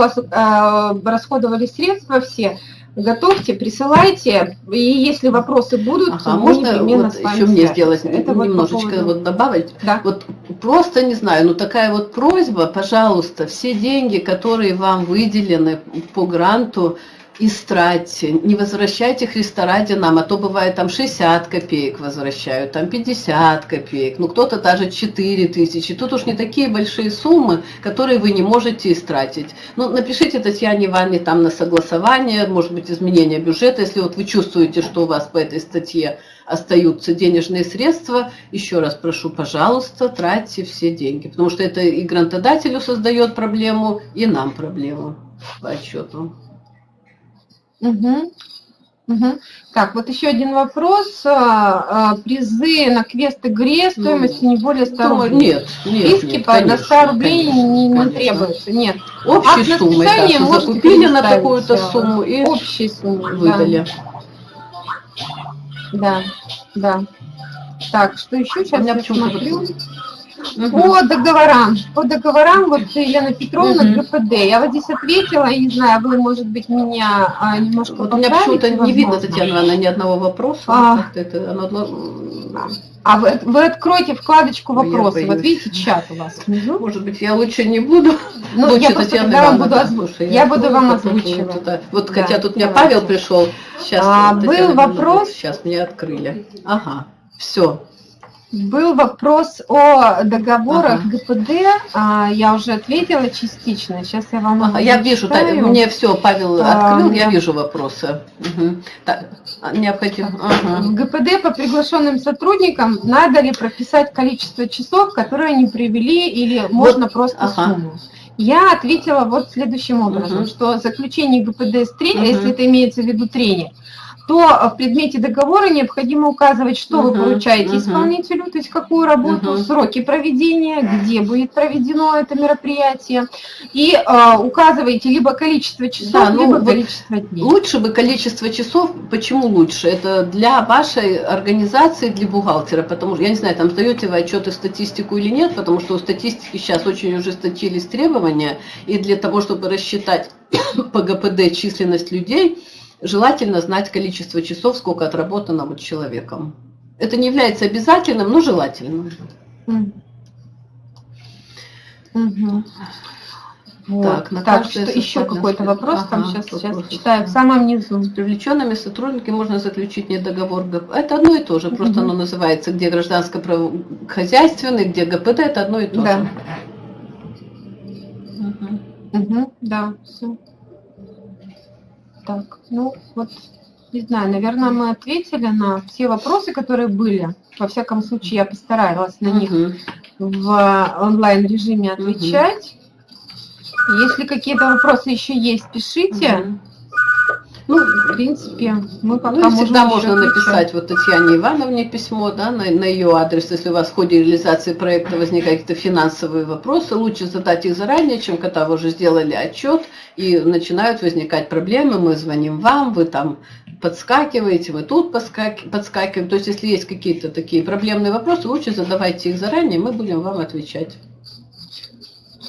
расходовали средства все, готовьте, присылайте. И если вопросы будут, Ага, мы можно вот с вами еще мне сделать Это вот по немножечко поводу- вот добавить? Да. Вот просто не знаю, ну такая вот просьба, пожалуйста, все деньги, которые вам выделены по гранту, истратьте, не возвращайте Христа ради нам, а то бывает там 60 копеек возвращают, там 50 копеек, ну кто-то даже 4 тысячи. Тут уж не такие большие суммы, которые вы не можете истратить. Ну, напишите Татьяне Ивановне там на согласование, может быть, изменение бюджета, если вот вы чувствуете, что у вас по этой статье остаются денежные средства, еще раз прошу, пожалуйста, тратьте все деньги, потому что это и грантодателю создает проблему, и нам проблему по отчету. Мгм. Мгм. Так, вот еще один вопрос. А, а, Призы на квест игре стоимостью не более 100 Думаю, рублей. нет, нет, Списки нет, по до конечно, 100 рублей конечно, не, не конечно. требуется. Нет. Общей Акт на суммой, да, можете закупили на такую-то э, сумму и Общей суммы. да. выдали. Да, да. Так, что еще? У Сейчас меня я почему-то вот- По договорам. По договорам, вот Елена Петровна, Мгм. ГПД. Я вот здесь ответила, я не знаю, вы, может быть, меня а, немножко Вот у меня почему-то не видно. Татьяна Ивановна, ни одного вопроса. А. Это, оно, м, А вы, вы откройте вкладочку я вопросы. Вот видите, чат у вас внизу. Может быть, я лучше не буду. Ну, я просто Татьяна Ивановна, буду да, слушай, Я буду вам озвучивать. вот это. Вот Да, хотя тут давайте. Павел пришел, сейчас А, был вопрос? Сейчас мне открыли. Ага, все. Был вопрос о договорах Ага. ГПД. А, я уже ответила частично. Сейчас я вам Ага, я вижу, зачитаю. мне все, Павел А, открыл, я да. вижу вопросы. Мгм. Так, а, необходимо. ага. В ГПД по приглашенным сотрудникам надо ли прописать количество часов, которые они привели, или можно просто ага. сумму? Я ответила вот следующим образом, Мгм. что заключение ГПД с тренером, Мгм. если это имеется в виду тренер, то в предмете договора необходимо указывать, что вы Мгм, поручаете мгм. исполнителю, то есть какую работу, Мгм. сроки проведения, где будет проведено это мероприятие, и э, указываете либо количество часов, Да, ну либо вот количество дней. Лучше бы количество часов. Почему лучше? Это для вашей организации, для бухгалтера, потому что, я не знаю, там сдаете вы отчеты статистику или нет, потому что у статистики сейчас очень ужесточились требования, и для того, чтобы рассчитать по ГПД численность людей, желательно знать количество часов, сколько отработано вот человеком. Это не является обязательным, но желательным. Мгм. Мгм. Вот. Так, на Так, что еще какой-то вопрос там Ага, сейчас, сейчас вопрос. читаю в самом низу. С привлеченными сотрудниками можно заключить не договор ГП. Это одно и то же, просто Мгм. оно называется, где гражданско-хозяйственный, где ГПД, это одно и то Да. же. Мгм. Мгм, да, все. Так, ну вот, не знаю, наверное, мы ответили на все вопросы, которые были. Во всяком случае, я постаралась на них в онлайн-режиме отвечать. Если какие-то вопросы еще есть, пишите. Мгм. Ну, в принципе, мы пока ну, всегда можем можно написать вот Татьяне Ивановне письмо, да, на, на ее адрес, если у вас в ходе реализации проекта возникают какие-то финансовые вопросы, лучше задать их заранее, чем когда вы уже сделали отчет и начинают возникать проблемы, мы звоним вам, вы там подскакиваете, вы тут подскакиваем. То есть, если есть какие-то такие проблемные вопросы, лучше задавайте их заранее, мы будем вам отвечать.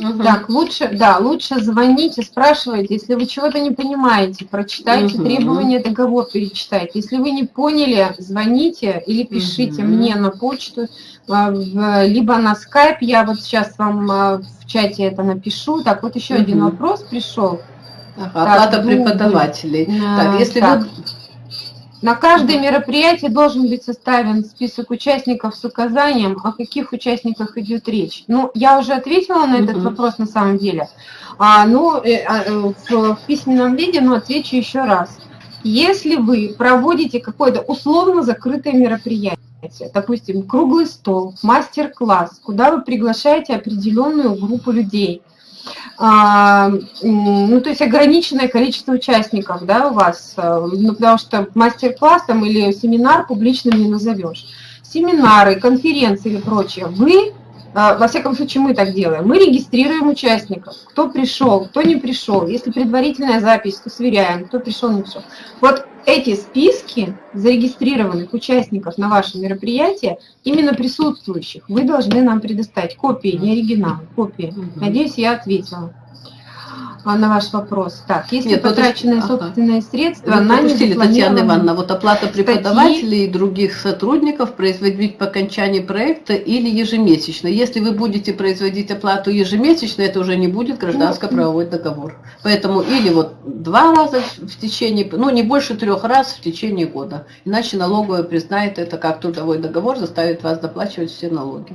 Угу. Так, лучше, да, лучше звоните, спрашивайте, если вы чего-то не понимаете, прочитайте угу. требования, договор перечитайте. Если вы не поняли, звоните или пишите угу. мне на почту, а, либо на скайп, я вот сейчас вам а, в чате это напишу. Так, вот еще угу. один вопрос пришел. Ага, так, оплата преподавателей. А, так, если так. вы на каждое мероприятие должен быть составлен список участников с указанием, о каких участниках идет речь. Ну, я уже ответила на этот вопрос на самом деле. А, ну, э, а, э, в, письменном виде, но отвечу еще раз. Если вы проводите какое-то условно закрытое мероприятие, допустим, круглый стол, мастер-класс, куда вы приглашаете определенную группу людей – ну, то есть ограниченное количество участников, да, у вас, э, ну, потому что мастер-класс там или семинар публичным не назовешь. Семинары, конференции или прочее, вы а, во всяком случае, мы так делаем. Мы регистрируем участников, кто пришел, кто не пришел. Если предварительная запись, то сверяем, кто пришел, не пришел. Вот эти списки зарегистрированных участников на ваше мероприятие, именно присутствующих, вы должны нам предоставить копии, не оригинал, копии. Надеюсь, я ответила. На ваш вопрос. Так, если Нет, потраченные ага. собственные средства Вы на пропустили, Татьяна Ивановна, вот оплата преподавателей статьи... и других сотрудников производить по окончании проекта или ежемесячно. Если вы будете производить оплату ежемесячно, это уже не будет гражданско-правовой договор. Поэтому или вот два раза в течение, ну не больше трех раз в течение года. Иначе налоговая признает это как трудовой договор, заставит вас доплачивать все налоги.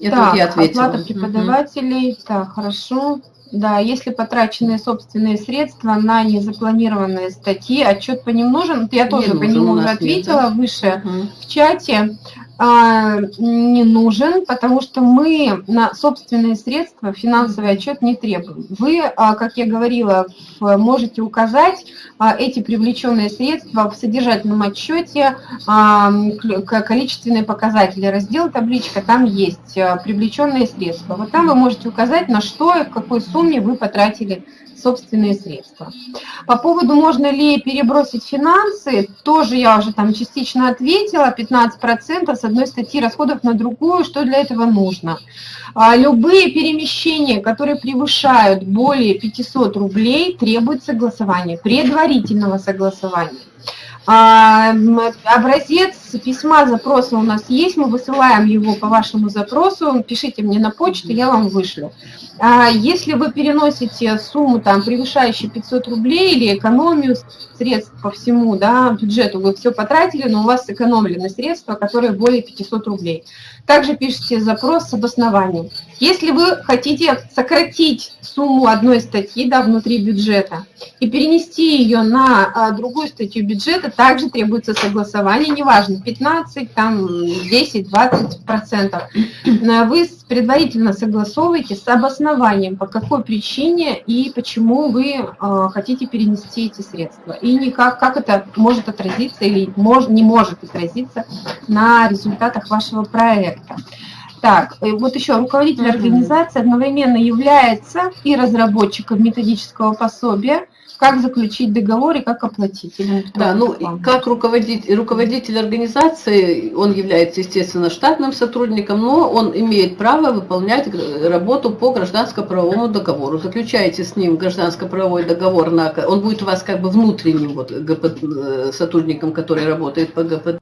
Это так, я ответила. Оплата преподавателей, угу. так, хорошо. Да, если потраченные собственные средства на незапланированные статьи, отчет по ним нужен, я тоже не по нему уже ответила нет, да? выше угу. в чате. А, не нужен, потому что мы на собственные средства финансовый отчет не требуем. Вы, а, как я говорила, можете указать а, эти привлеченные средства в содержательном отчете, количественные показатели, раздел табличка, там есть привлеченные средства. Вот там вы можете указать, на что и в какой сумме вы потратили собственные средства. По поводу, можно ли перебросить финансы, тоже я уже там частично ответила, 15% с одной статьи расходов на другую, что для этого нужно. А, любые перемещения, которые превышают более 500 рублей, требует согласования, предварительного согласования. А, образец письма запроса у нас есть, мы высылаем его по вашему запросу, пишите мне на почту, я вам вышлю. А если вы переносите сумму, там, превышающую 500 рублей или экономию средств по всему да, бюджету, вы все потратили, но у вас сэкономлены средства, которые более 500 рублей. Также пишите запрос с обоснованием. Если вы хотите сократить сумму одной статьи да, внутри бюджета и перенести ее на а, другую статью бюджета, также требуется согласование, неважно, 15, там, 10, 20 процентов. Вы предварительно согласовываете с обоснованием, по какой причине и почему вы э, хотите перенести эти средства. И никак, как это может отразиться или мож, не может отразиться на результатах вашего проекта. Так, э, вот еще руководитель организации одновременно является и разработчиком методического пособия, как заключить договор и как оплатить. Да, ну как руководитель, руководитель организации, он является, естественно, штатным сотрудником, но он имеет право выполнять работу по гражданско-правовому договору. Заключаете с ним гражданско-правовой договор, на, он будет у вас как бы внутренним вот, ГП, э, сотрудником, который работает по ГПД,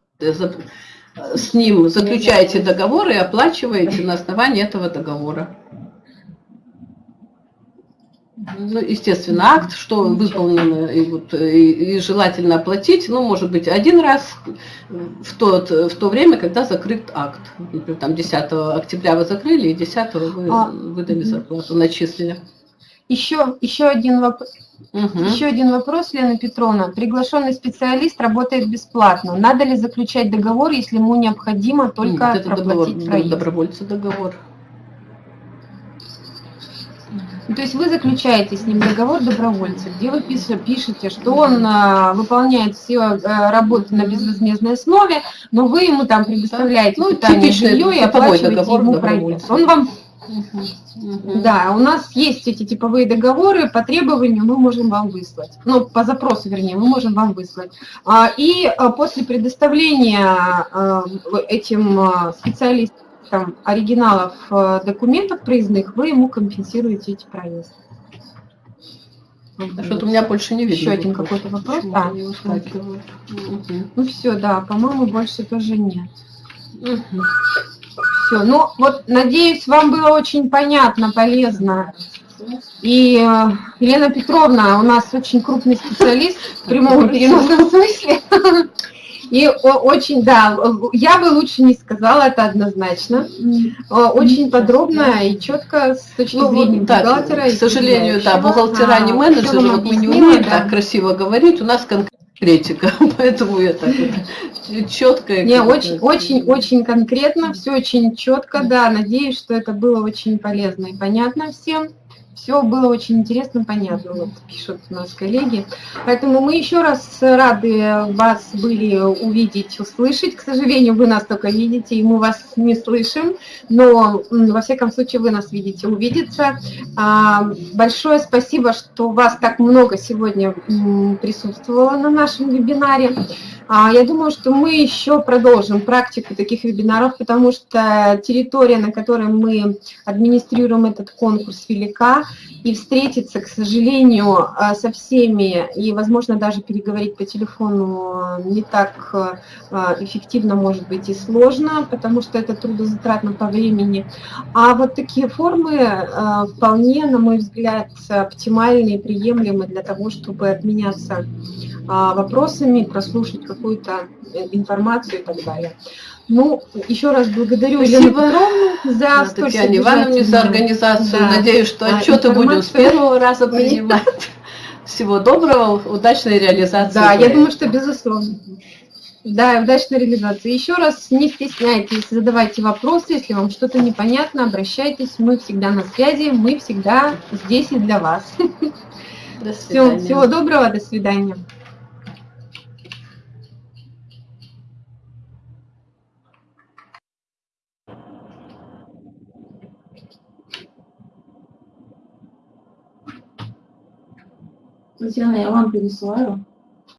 с ним заключаете договор и оплачиваете на основании этого договора. Ну, естественно, акт, что выполнено и, вот, и, и желательно оплатить, ну, может быть, один раз в, тот, в то время, когда закрыт акт. Например, там 10 октября вы закрыли, и 10 вы а, выдали зарплату, начислили. Еще, еще, один вопрос, угу. еще один вопрос, Лена Петровна. Приглашенный специалист работает бесплатно. Надо ли заключать договор, если ему необходимо только Нет, это проплатить договор, проезд? Добровольца договор. Ну, То есть вы заключаете с ним договор добровольца, где вы пишете, что он а, выполняет все а, работы на безвозмездной основе, но вы ему там предоставляете Ну, питание, жилье и оплачиваете договор ему проезд. Он вам да, у нас есть эти типовые договоры, по требованию мы можем вам выслать. Ну, по запросу, вернее, мы можем вам выслать. А, И а, после предоставления этим а, специалистам оригиналов а, документов проездных, вы ему компенсируете эти проезды. А Что-то у меня больше не видно. Еще один какой-то вопрос? А, выскакивает. Мгм. Ну все, да, по-моему, больше тоже нет. Все, ну вот, надеюсь, вам было очень понятно, полезно. И э, Елена Петровна у нас очень крупный специалист в прямом и переносном смысле. И очень, да, я бы лучше не сказала, это однозначно. Очень подробно и четко с точки Ну, зрения вот так, бухгалтера. к сожалению, да, бухгалтера не А, менеджеры, всё вам вот мы не умеем да. так красиво говорить, у нас конкретика, поэтому я так вот четко. и Не, очень, очень, очень конкретно, все очень четко, да. Надеюсь, что это было очень полезно и понятно всем. Все было очень интересно, понятно, вот пишут у нас коллеги. Поэтому мы еще раз рады вас были увидеть, услышать. К сожалению, вы нас только видите, и мы вас не слышим, но во всяком случае вы нас видите, увидеться. А, Большое спасибо, что вас так много сегодня присутствовало на нашем вебинаре. А, Я думаю, что мы еще продолжим практику таких вебинаров, потому что территория, на которой мы администрируем этот конкурс, велика, и встретиться, к сожалению, а, со всеми и, возможно, даже переговорить по телефону не так а, эффективно, может быть, и сложно, потому что это трудозатратно по времени. А вот такие формы вполне, на мой взгляд, оптимальны и приемлемы для того, чтобы обменяться вопросами, прослушать какую-то э, информацию и так далее. Ну, еще раз благодарю Елену. Петровну за Да, столь Татьяне Ивановне за организацию. Да. Надеюсь, что А, отчеты будем с первого раза принимать. Всего доброго, удачной реализации. Да, я проекта. думаю, что безусловно. Да, удачной реализации. Еще раз не стесняйтесь, задавайте вопросы, если вам что-то непонятно, обращайтесь, мы всегда на связи, мы всегда здесь и для вас. До Все, свидания. всего доброго, до свидания. Татьяна, я вам пересылаю.